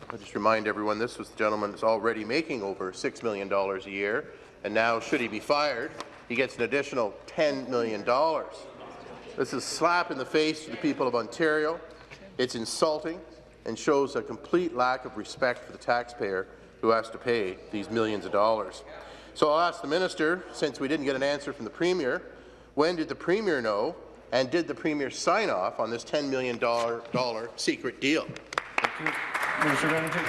I'll just remind everyone this was the gentleman that's already making over $6 million a year, and now, should he be fired, he gets an additional $10 million. This is a slap in the face to the people of Ontario. It's insulting and shows a complete lack of respect for the taxpayer who has to pay these millions of dollars. So I'll ask the minister, since we didn't get an answer from the Premier, when did the Premier know And did the Premier sign off on this $10 million secret deal? Minister of Energy.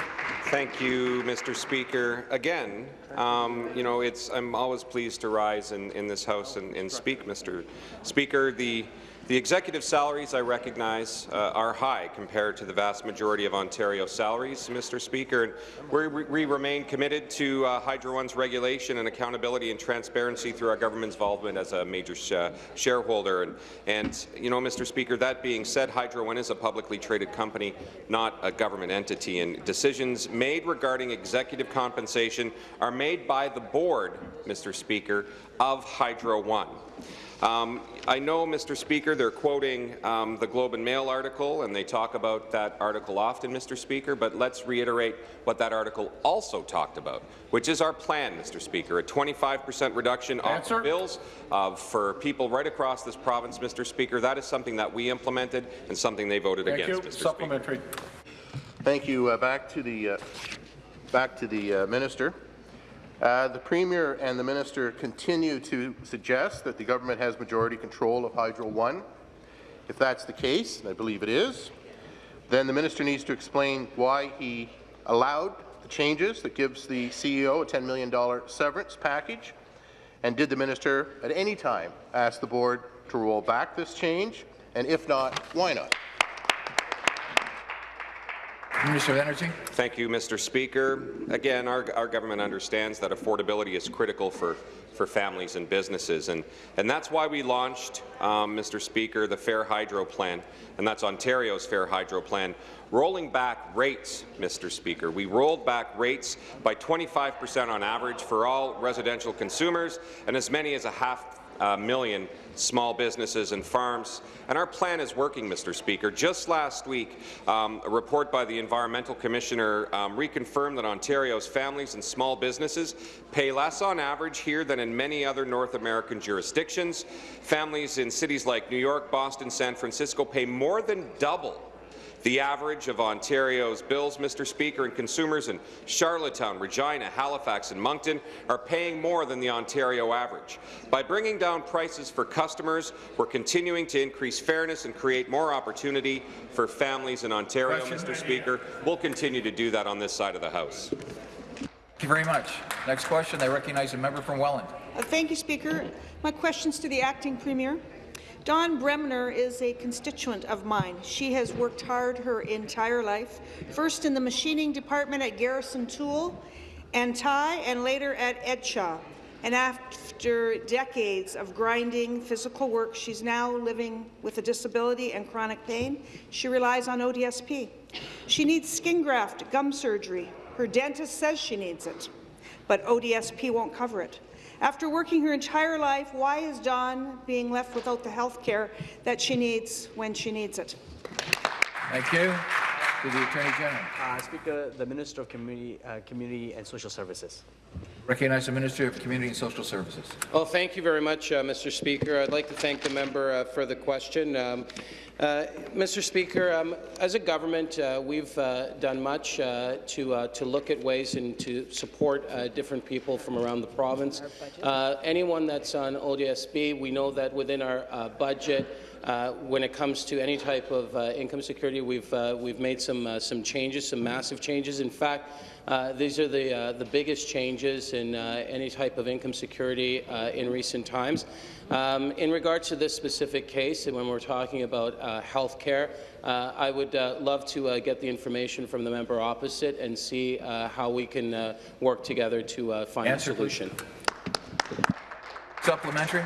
Thank you, Mr. Speaker. Again, um, you know, it's, I'm always pleased to rise in, in this House and, and speak, Mr. Speaker. The, the executive salaries, I recognize, uh, are high compared to the vast majority of Ontario salaries, Mr. Speaker. And we, we remain committed to uh, Hydro One's regulation and accountability and transparency through our government's involvement as a major sh shareholder. And, and, you know, Mr. Speaker, that being said, Hydro One is a publicly traded company, not a government entity, and decisions made regarding executive compensation are made by the board, Mr. Speaker, of Hydro One. Um, I know, Mr. Speaker, they're quoting um, the Globe and Mail article, and they talk about that article often, Mr. Speaker, but let's reiterate what that article also talked about, which is our plan, Mr. Speaker, a 25 percent reduction Answer. of bills uh, for people right across this province, Mr. Speaker. That is something that we implemented and something they voted Thank against, you. Mr. Supplementary. Thank you. Uh, back to the uh, back to the uh, minister. Uh, the Premier and the Minister continue to suggest that the government has majority control of Hydro One. If that's the case, and I believe it is, then the Minister needs to explain why he allowed the changes that gives the CEO a $10 million severance package, and did the Minister at any time ask the Board to roll back this change, and if not, why not? Minister of Energy. Thank you, Mr. Speaker. Again, our, our government understands that affordability is critical for, for families and businesses, and, and that's why we launched, um, Mr. Speaker, the Fair Hydro Plan, and that's Ontario's Fair Hydro Plan, rolling back rates, Mr. Speaker. We rolled back rates by 25 percent on average for all residential consumers and as many as a half uh, million small businesses and farms. And our plan is working, Mr. Speaker. Just last week, um, a report by the Environmental Commissioner um, reconfirmed that Ontario's families and small businesses pay less on average here than in many other North American jurisdictions. Families in cities like New York, Boston, San Francisco pay more than double the average of Ontario's bills, Mr. Speaker, and consumers in Charlottetown, Regina, Halifax and Moncton are paying more than the Ontario average. By bringing down prices for customers, we're continuing to increase fairness and create more opportunity for families in Ontario, Mr. Speaker. We'll continue to do that on this side of the House. Thank you very much. Next question. I recognize a member from Welland. Uh, Thank you, Speaker. My question's to the acting premier. Dawn Bremner is a constituent of mine. She has worked hard her entire life, first in the machining department at Garrison Tool and Die, and later at Edshaw. And after decades of grinding physical work, she's now living with a disability and chronic pain. She relies on ODSP. She needs skin graft, gum surgery. Her dentist says she needs it, but ODSP won't cover it. After working her entire life, why is Dawn being left without the health care that she needs when she needs it? Thank you. To the Attorney General. Uh, Speaker, the Minister of Community, uh, Community and Social Services. Recognize the Minister of Community and Social Services. Well, thank you very much, uh, Mr. Speaker. I'd like to thank the member uh, for the question. Um, uh, Mr. Speaker, um, as a government, uh, we've uh, done much uh, to to look at ways and to support different people from around the province. Anyone that's on ODSP, we know that within our budget. Uh, when it comes to any type of uh, income security, we've uh, we've made some some changes, some massive changes. In fact, uh, these are the uh, the biggest changes in uh, any type of income security uh, in recent times. Um, in regards to this specific case, and when we're talking about uh, health care, uh, I would uh, love to uh, get the information from the member opposite and see uh, how we can uh, work together to uh, find Answer, a solution. Supplementary.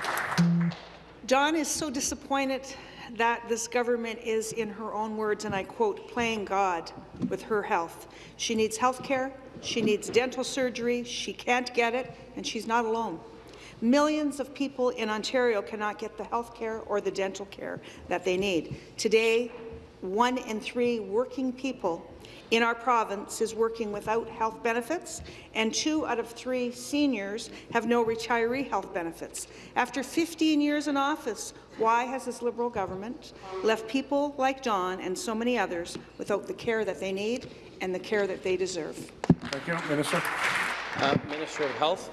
Dawn is so disappointed that this government is, in her own words, and I quote, playing God with her health. She needs health care, she needs dental surgery, she can't get it, and she's not alone. Millions of people in Ontario cannot get the health care or the dental care that they need. Today, one in three working people in our province is working without health benefits, and two out of three seniors have no retiree health benefits. After 15 years in office, why has this Liberal government left people like Dawn and so many others without the care that they need and the care that they deserve? Thank you, Minister. Uh, Minister of Health.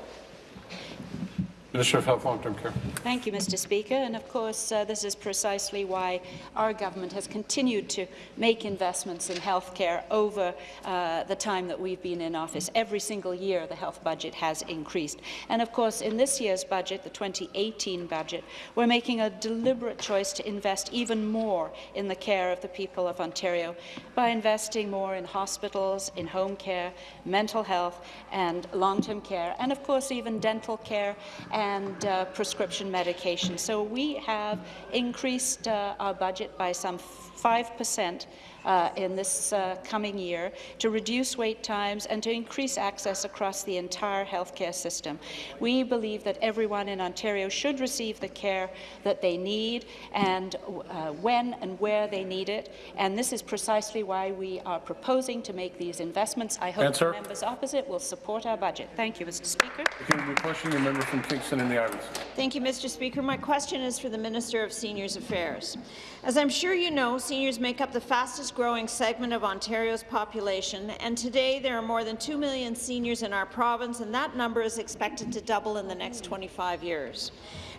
Minister of Health Long-Term Care. Thank you, Mr. Speaker. And of course, uh, this is precisely why our government has continued to make investments in health care over uh, the time that we've been in office. Every single year, the health budget has increased. And of course, in this year's budget, the 2018 budget, we're making a deliberate choice to invest even more in the care of the people of Ontario by investing more in hospitals, in home care, mental health, and long-term care, and of course, even dental care and uh, prescription medication. So we have increased uh, our budget by some 5 percent uh, in this uh, coming year to reduce wait times and to increase access across the entire healthcare system. We believe that everyone in Ontario should receive the care that they need and uh, when and where they need it, and this is precisely why we are proposing to make these investments. I hope Answer. the members opposite will support our budget. Thank you, Mr. Speaker. The question, the member from Kingston and the Islands. Thank you, Mr. Speaker. My question is for the Minister of Seniors Affairs. As I'm sure you know, seniors make up the fastest growing segment of Ontario's population, and today there are more than 2 million seniors in our province, and that number is expected to double in the next 25 years.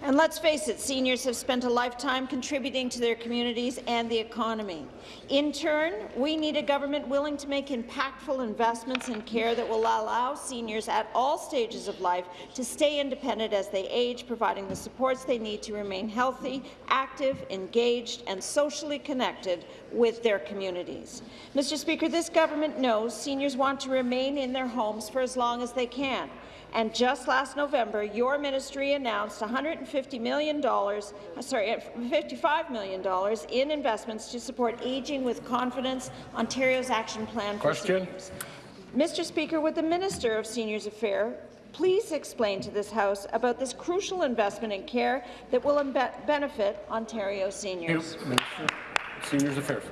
And let's face it, seniors have spent a lifetime contributing to their communities and the economy. In turn, we need a government willing to make impactful investments in care that will allow seniors at all stages of life to stay independent as they age, providing the supports they need to remain healthy, active, engaged, and socially connected with their communities. Mr. Speaker, this government knows seniors want to remain in their homes for as long as they can. And just last November, your ministry announced $150 million, uh, sorry, $55 million in investments to support Aging with Confidence, Ontario's action plan for Question. seniors. Mr. Speaker, would the Minister of Seniors Affairs please explain to this House about this crucial investment in care that will benefit Ontario seniors? Of Seniors Affairs.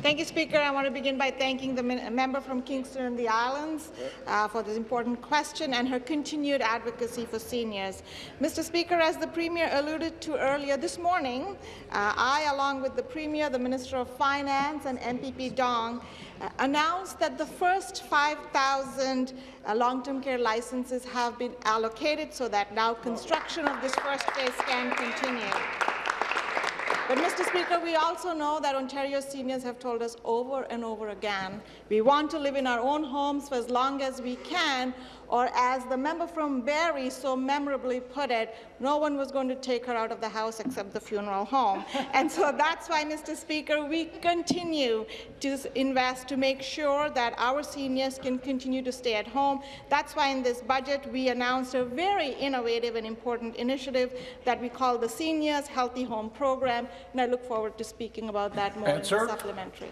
Thank you, Speaker. I want to begin by thanking the member from Kingston and the Islands uh, for this important question and her continued advocacy for seniors. Mr. Speaker, as the Premier alluded to earlier this morning, uh, I, along with the Premier, the Minister of Finance and MPP Dong, uh, announced that the first 5,000 uh, long-term care licenses have been allocated so that now construction of this first phase can continue. But, Mr. Speaker, we also know that Ontario seniors have told us over and over again we want to live in our own homes for as long as we can, or as the member from Barrie so memorably put it, no one was going to take her out of the house except the funeral home. and so that's why, Mr. Speaker, we continue to invest to make sure that our seniors can continue to stay at home. That's why in this budget we announced a very innovative and important initiative that we call the Seniors Healthy Home Program, and I look forward to speaking about that more Answer. in the supplementary.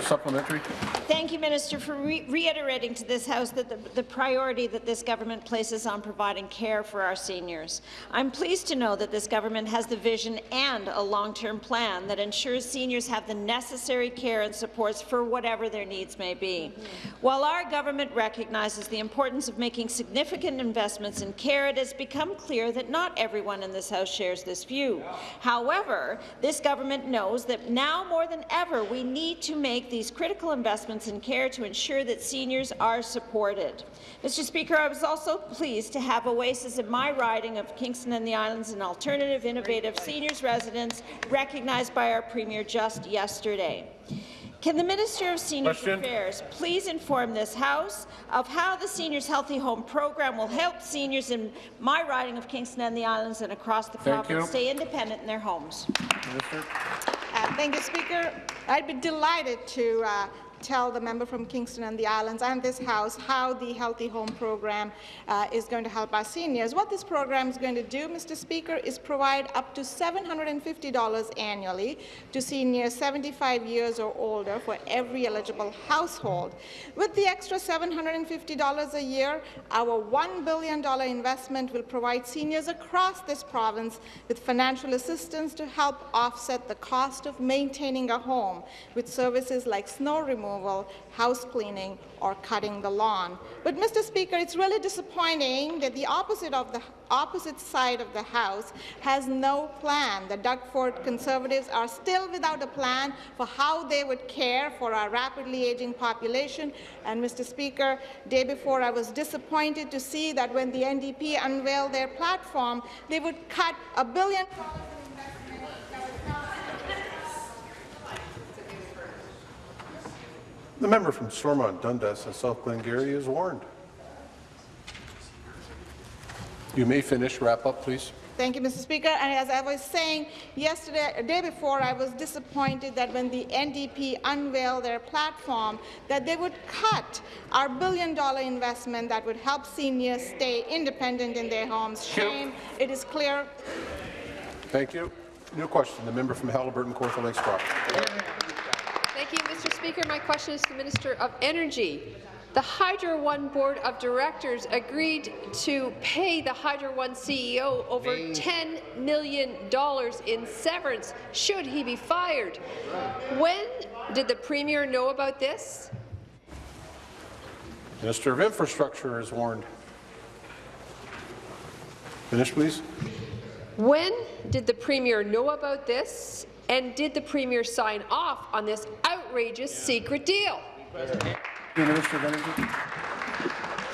Supplementary. Thank you, Minister, for re reiterating to this House that the, the priority that this government places on providing care for our seniors. I'm pleased to know that this government has the vision and a long-term plan that ensures seniors have the necessary care and supports for whatever their needs may be. While our government recognizes the importance of making significant investments in care, it has become clear that not everyone in this House shares this view. However, this government knows that now more than ever we need to make these critical investments in care to ensure that seniors are supported. Mr. Speaker, I was also pleased to have Oasis in my riding of Kingston and the Islands an alternative, innovative seniors residence recognized by our Premier just yesterday. Can the Minister of Seniors Question. Affairs please inform this House of how the Seniors Healthy Home Program will help seniors in my riding of Kingston and the Islands and across the Thank province you. stay independent in their homes? Minister. Uh, thank you, Speaker. I'd be delighted to uh, tell the member from Kingston and the Islands and this House how the Healthy Home Program uh, is going to help our seniors. What this program is going to do, Mr. Speaker, is provide up to $750 annually to seniors 75 years or older for every eligible household. With the extra $750 a year, our $1 billion investment will provide seniors across this province with financial assistance to help offset the cost of maintaining a home with services like snow removal removal, house cleaning, or cutting the lawn. But, Mr. Speaker, it's really disappointing that the opposite of the opposite side of the House has no plan. The Doug Ford Conservatives are still without a plan for how they would care for our rapidly aging population. And, Mr. Speaker, day before I was disappointed to see that when the NDP unveiled their platform, they would cut a billion The member from Stormont Dundas and South Glengarry is warned. You may finish. Wrap up, please. Thank you, Mr. Speaker. And as I was saying yesterday, a day before, I was disappointed that when the NDP unveiled their platform, that they would cut our billion-dollar investment that would help seniors stay independent in their homes. Shame. It is clear. Thank you. New question. The member from Haliburton, Kawartha Lakes Brock. Thank you, Mr. Speaker. My question is to the Minister of Energy. The Hydro One Board of Directors agreed to pay the Hydro One CEO over $10 million in severance should he be fired. When did the Premier know about this? Minister of Infrastructure is warned. Finish, please. When did the Premier know about this, and did the Premier sign off on this outrageous secret deal? Minister of Energy.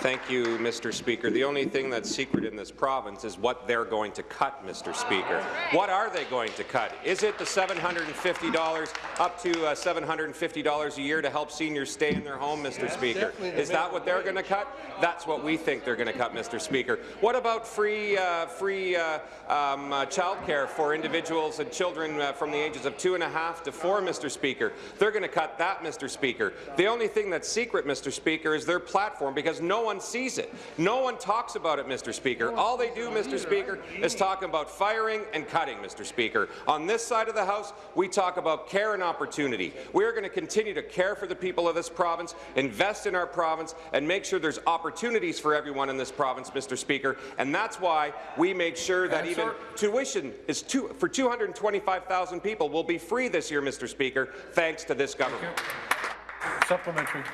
Thank you, Mr. Speaker. The only thing that's secret in this province is what they're going to cut, Mr. Speaker. What are they going to cut? Is it the $750 up to uh, $750 a year to help seniors stay in their home, Mr. Speaker? Is that what they're going to cut? That's what we think they're going to cut, Mr. Speaker. What about free, uh, free uh, um, uh, childcare for individuals and children uh, from the ages of two and a half to four, Mr. Speaker? They're going to cut that, Mr. Speaker. The only thing that's secret, Mr. Speaker, is their platform because no one sees it. No one talks about it, Mr. Speaker. All they do, Mr. Speaker, is talk about firing and cutting, Mr. Speaker. On this side of the House, we talk about care and opportunity. We are going to continue to care for the people of this province, invest in our province, and make sure there's opportunities for everyone in this province, Mr. Speaker. And that's why we made sure that even tuition is two, for 225,000 people will be free this year, Mr. Speaker, thanks to this government. Supplementary.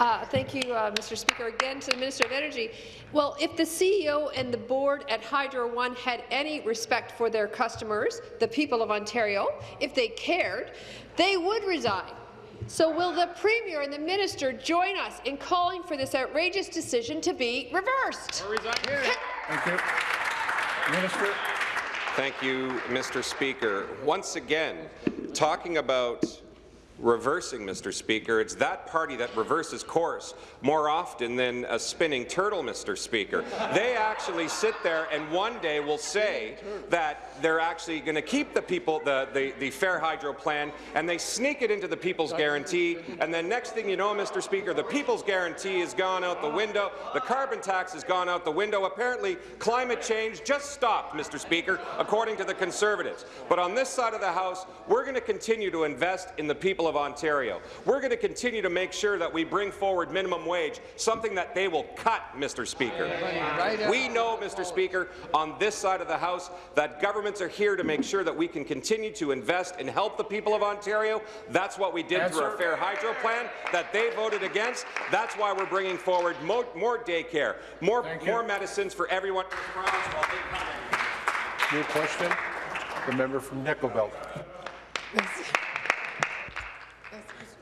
Uh, thank you, uh, Mr. Speaker. Again, to the Minister of Energy. Well, if the CEO and the board at Hydro One had any respect for their customers, the people of Ontario, if they cared, they would resign. So will the Premier and the Minister join us in calling for this outrageous decision to be reversed? Thank you. Minister. Thank you, Mr. Speaker. Once again, talking about reversing, Mr. Speaker. It's that party that reverses course more often than a spinning turtle, Mr. Speaker. They actually sit there and one day will say that they're actually going to keep the people the, the, the Fair Hydro plan and they sneak it into the People's Guarantee and then next thing you know, Mr. Speaker, the People's Guarantee has gone out the window, the carbon tax has gone out the window. Apparently, climate change just stopped, Mr. Speaker, according to the Conservatives. But on this side of the House, we're going to continue to invest in the people of Ontario. We're going to continue to make sure that we bring forward minimum wage, something that they will cut, Mr. Speaker. We know, Mr. Speaker, on this side of the House that governments are here to make sure that we can continue to invest and help the people of Ontario. That's what we did through our Fair Hydro plan that they voted against. That's why we're bringing forward mo more daycare, more, more medicines for everyone. New question. The member from Nickel Belt.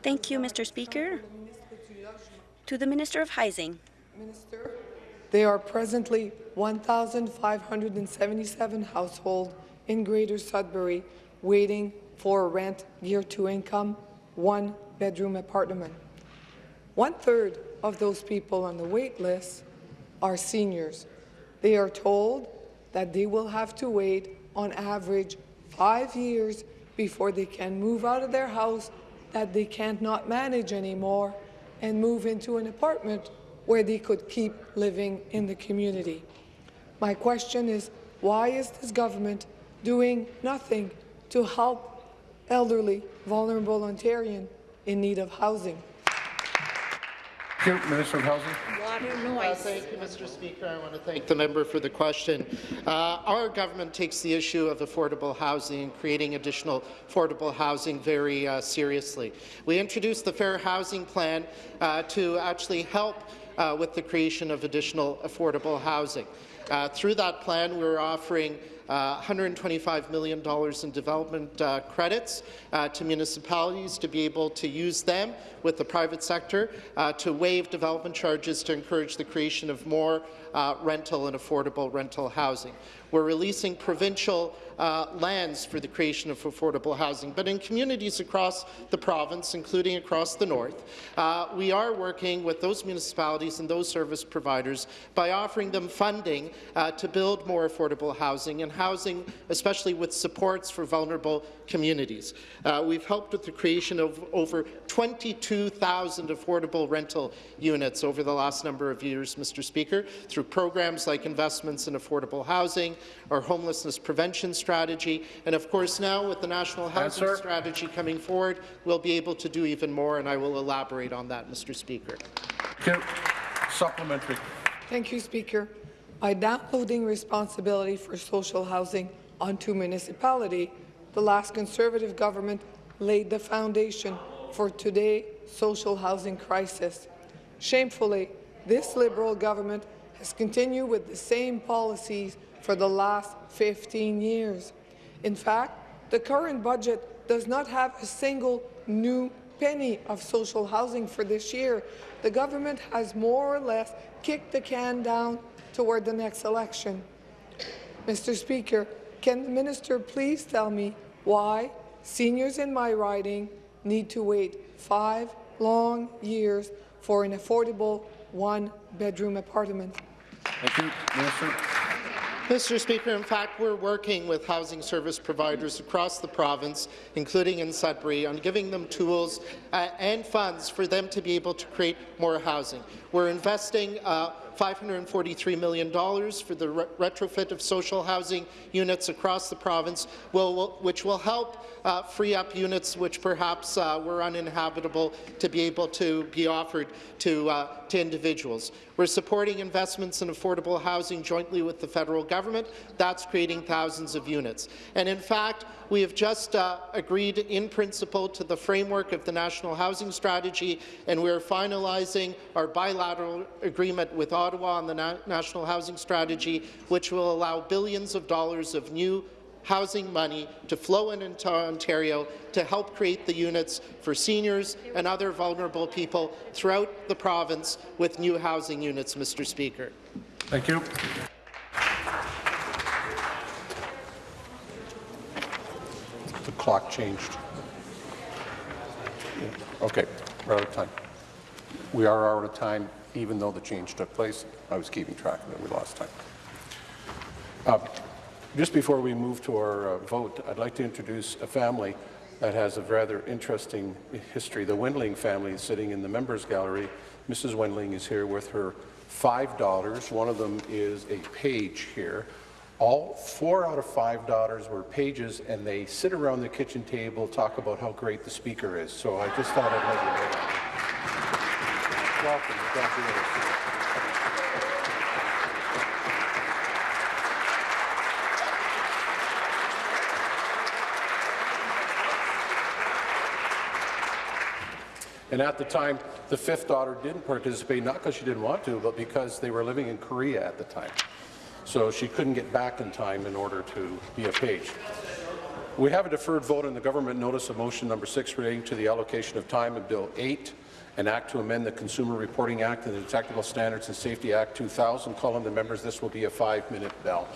Thank you, Mr. Speaker. To the Minister of Housing. Minister, there are presently 1,577 households in Greater Sudbury waiting for a rent geared to income one-bedroom apartment. One-third of those people on the wait list are seniors. They are told that they will have to wait on average five years before they can move out of their house that they can't not manage anymore and move into an apartment where they could keep living in the community. My question is, why is this government doing nothing to help elderly, vulnerable Ontarians in need of housing? Thank you, Minister of Housing. Water noise. Uh, thank you, Mr. Speaker. I want to thank the member for the question. Uh, our government takes the issue of affordable housing and creating additional affordable housing very uh, seriously. We introduced the Fair Housing Plan uh, to actually help uh, with the creation of additional affordable housing. Uh, through that plan, we're offering uh, $125 million in development uh, credits uh, to municipalities to be able to use them with the private sector uh, to waive development charges to encourage the creation of more uh, rental and affordable rental housing. We're releasing provincial uh, lands for the creation of affordable housing, but in communities across the province, including across the north, uh, we are working with those municipalities and those service providers by offering them funding uh, to build more affordable housing and housing, especially with supports for vulnerable communities. Uh, we've helped with the creation of over 22,000 affordable rental units over the last number of years, Mr. Speaker, through programs like investments in affordable housing, our homelessness prevention strategy, and of course now with the National Housing Answer. Strategy coming forward, we'll be able to do even more, and I will elaborate on that, Mr. Speaker. Thank you. Supplementary. Thank you, Speaker. By downloading responsibility for social housing onto municipality, the last Conservative government laid the foundation for today's social housing crisis. Shamefully, this Liberal government has continued with the same policies for the last 15 years. In fact, the current budget does not have a single new penny of social housing for this year. The government has more or less kicked the can down toward the next election. Mr. Speaker, can the minister please tell me why seniors in my riding need to wait five long years for an affordable one-bedroom apartment? Thank you, Minister. Mr. Speaker, in fact, we're working with housing service providers across the province, including in Sudbury, on giving them tools uh, and funds for them to be able to create more housing. We're investing uh, $543 million for the re retrofit of social housing units across the province, will, will, which will help uh, free up units which perhaps uh, were uninhabitable to be able to be offered to, uh, to individuals. We're supporting investments in affordable housing jointly with the federal government. That's creating thousands of units. And in fact, we have just uh, agreed in principle to the framework of the National Housing Strategy, and we are finalizing our bilateral agreement with Ottawa on the Na National Housing Strategy, which will allow billions of dollars of new housing money to flow into Ontario to help create the units for seniors and other vulnerable people throughout the province with new housing units, Mr. Speaker. Thank you. The clock changed. Okay, we're out of time. We are out of time, even though the change took place. I was keeping track of it. We lost time. Uh, just before we move to our uh, vote, I'd like to introduce a family that has a rather interesting history. The Wendling family is sitting in the members gallery. Mrs. Wendling is here with her five daughters. One of them is a page here. All four out of five daughters were pages, and they sit around the kitchen table, talk about how great the speaker is. So I just thought I'd let you know. Welcome. Glad And at the time, the fifth daughter didn't participate, not because she didn't want to, but because they were living in Korea at the time. So she couldn't get back in time in order to be a page. We have a deferred vote on the government notice of motion number six relating to the allocation of time of Bill 8, an act to amend the Consumer Reporting Act and the Technical Standards and Safety Act 2000. Calling the members, this will be a five-minute bell.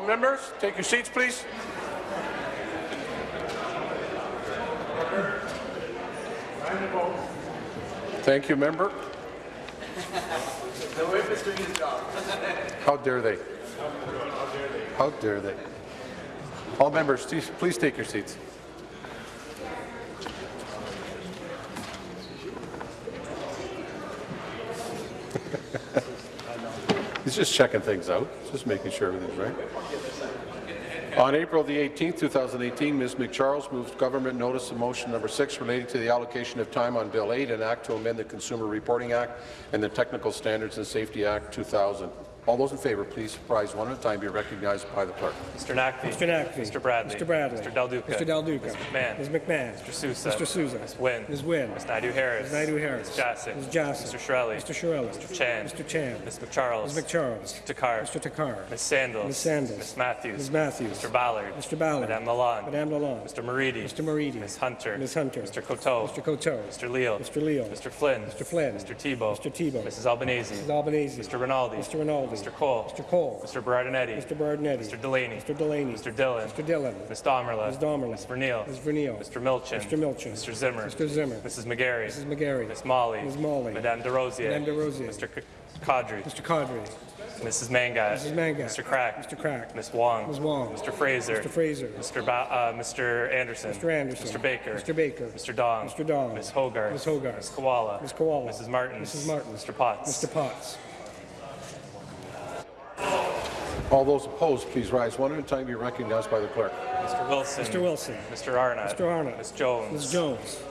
All members, take your seats, please. Thank you, member. How dare they? How dare they? All members, please take your seats. He's just checking things out, just making sure everything's right. On April the 18th, 2018, Ms. MacCharles moved government notice of motion number 6 relating to the allocation of time on Bill 8, an act to amend the Consumer Reporting Act and the Technical Standards and Safety Act 2000. All those in favour, please rise one at a time, be recognized by the clerk. Mr. Naqvi. Mr. Naqvi. Mr. Bradley. Mr. Bradley. Mr. Del Duca. Mr. Del Duca. Ms. McMahon. Ms. McMahon. Mr. Sousa. Mr. Sousa. Ms. Wynne. Ms. Wynne. Ms. Naidoo-Harris. Ms. Naidoo-Harris. Ms. Jaczek. Ms. Jaczek. Mr. Chiarelli. Mr. Chiarelli. Mr. Chan. Mr. Chan. Ms. MacCharles. Ms. MacCharles. Mr. Takhar. Mr. Takhar. Ms. Sandals. Ms. Sandals. Ms. Matthews. Ms. Matthews. Mr. Ballard. Mr. Ballard. Madame Lalonde. Madame Lalonde. Mr. Moridi. Mr. Moridi. Ms. Hunter. Ms. Hunter. Mr. Coteau. Mr. Coteau. Mr. Leal. Mr. Leal. Mr. Flynn. Mr. Flynn. Mr. Thibeault. Mr. Thibeault. Mrs. Albanese. Mrs. Albanese. Mr. Rinaldi. Mr. Rinaldi. Mr. Cole. Mr. Cole. Mr. Berardinetti. Mr. Berardinetti. Mr. Delaney. Mr. Delaney. Mr. Dhillon. Mr. Dhillon. Ms. Damerla. Ms. Damerla. Ms. Vernile. Ms. Vernile. Mr. Milczyn. Mr. Milczyn. Mr. Zimmer. Mr. Zimmer. Mrs. McGarry. Mrs. McGarry. Ms. Malhi. Ms. Malhi. Madame Des Rosiers. Madame Des Rosiers. Mr. Qaadri. Mr. Qaadri. Mrs. Mangat. Mrs. Mangat. Mr. Crack. Mr. Crack. Ms. Wong. Ms. Wong. Mr. Fraser. Mr. Fraser. Mr. Ba- uh, Mr. Anderson. Mr. Anderson. Mr. Baker. Mr. Baker. Mr. Dong. Mr. Dong. Ms. Hoggarth. Ms. Hoggarth. Ms. Kiwala. Ms. Kiwala. Mrs. Martins. Mrs. Martins. Mr. Potts. Mr. Potts. All those opposed, please rise one at a time, be recognized by the clerk. Mr. Wilson. Mr. Wilson. Mr. Arnott. Mr. Arnott. Ms. Jones. Ms. Jones.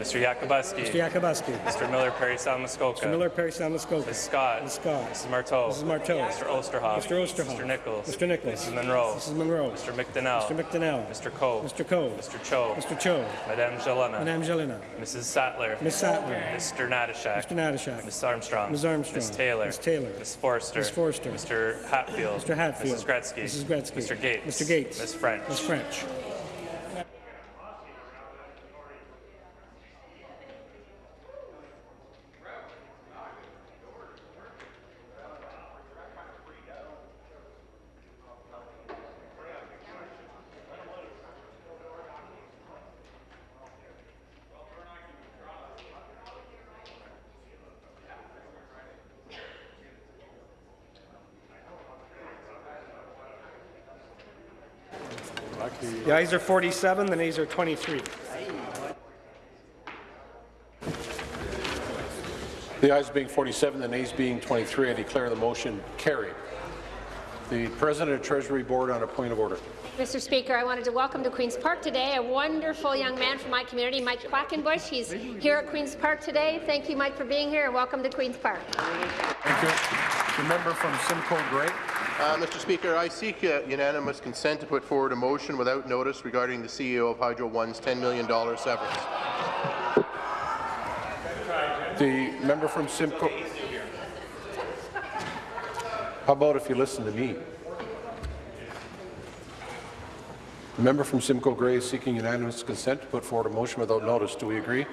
Mr. Yakabuski. Mr. Yakabuski. Mr. Miller Parry Sound Muskoka. Mr. Miller, Parry Sound, Muskoka. Ms. Scott. Ms. Scott. Mrs. Martow. Mrs. Martow. Mr. Oosterhoff. Mr. Oosterhoff. Mr. Nichols. Mr. Nichols. Mrs. Munro. Mrs. Munro. Mr. McDonell. Mr. McDonell. Mr. Coe. Mr. Coe. Mr. Cho. Mr. Cho. Madame Gélinas. Madame Gélinas. Mrs. Sattler. Ms. Sattler. Mr. Natyshak. Mr. Natyshak. Ms. Armstrong. Ms. Armstrong. Ms. Taylor. Ms. Taylor. Ms. Forster. Ms. Forster. Mr. Hatfield. Mr. Hatfield. Mrs. Gretzky. Mrs. Gretzky. Mr. Gates. Mr. Gates. Ms. French. Ms. French. The ayes are 47, the nays are 23. The ayes being 47, the nays being 23, I declare the motion carried. The President of Treasury Board on a point of order. Mr. Speaker, I wanted to welcome to Queen's Park today a wonderful young man from my community, Mike Quackenbush. He's here at Queen's Park today. Thank you, Mike, for being here, and welcome to Queen's Park. Thank you. The member from Simcoe Grey. Uh, Mr. Speaker, I seek uh, unanimous consent to put forward a motion without notice regarding the CEO of Hydro One's $10 million severance. The member from Simcoe. How about if you listen to me? The member from Simcoe Grey is seeking unanimous consent to put forward a motion without notice. Do we agree?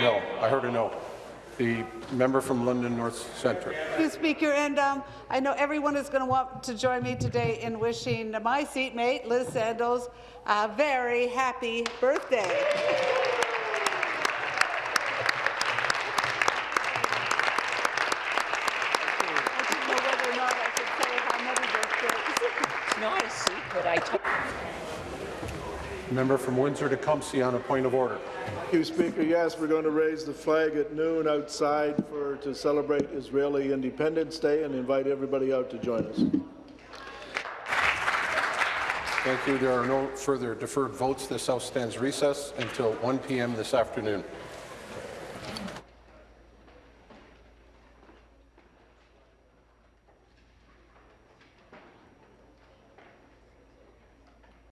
No. I heard a no. The member from London North Centre. Thank you, Speaker. And um, I know everyone is going to want to join me today in wishing my seatmate, Liz Sandals, a very happy birthday. I didn't know whether or not I should say how many birthdays. It's not a secret. I told Member from Windsor-Tecumseh on a point of order. Thank you, Speaker. Yes, we're going to raise the flag at noon outside for to celebrate Israeli Independence Day and invite everybody out to join us. Thank you. There are no further deferred votes. This House stands recess until 1 p.m. this afternoon.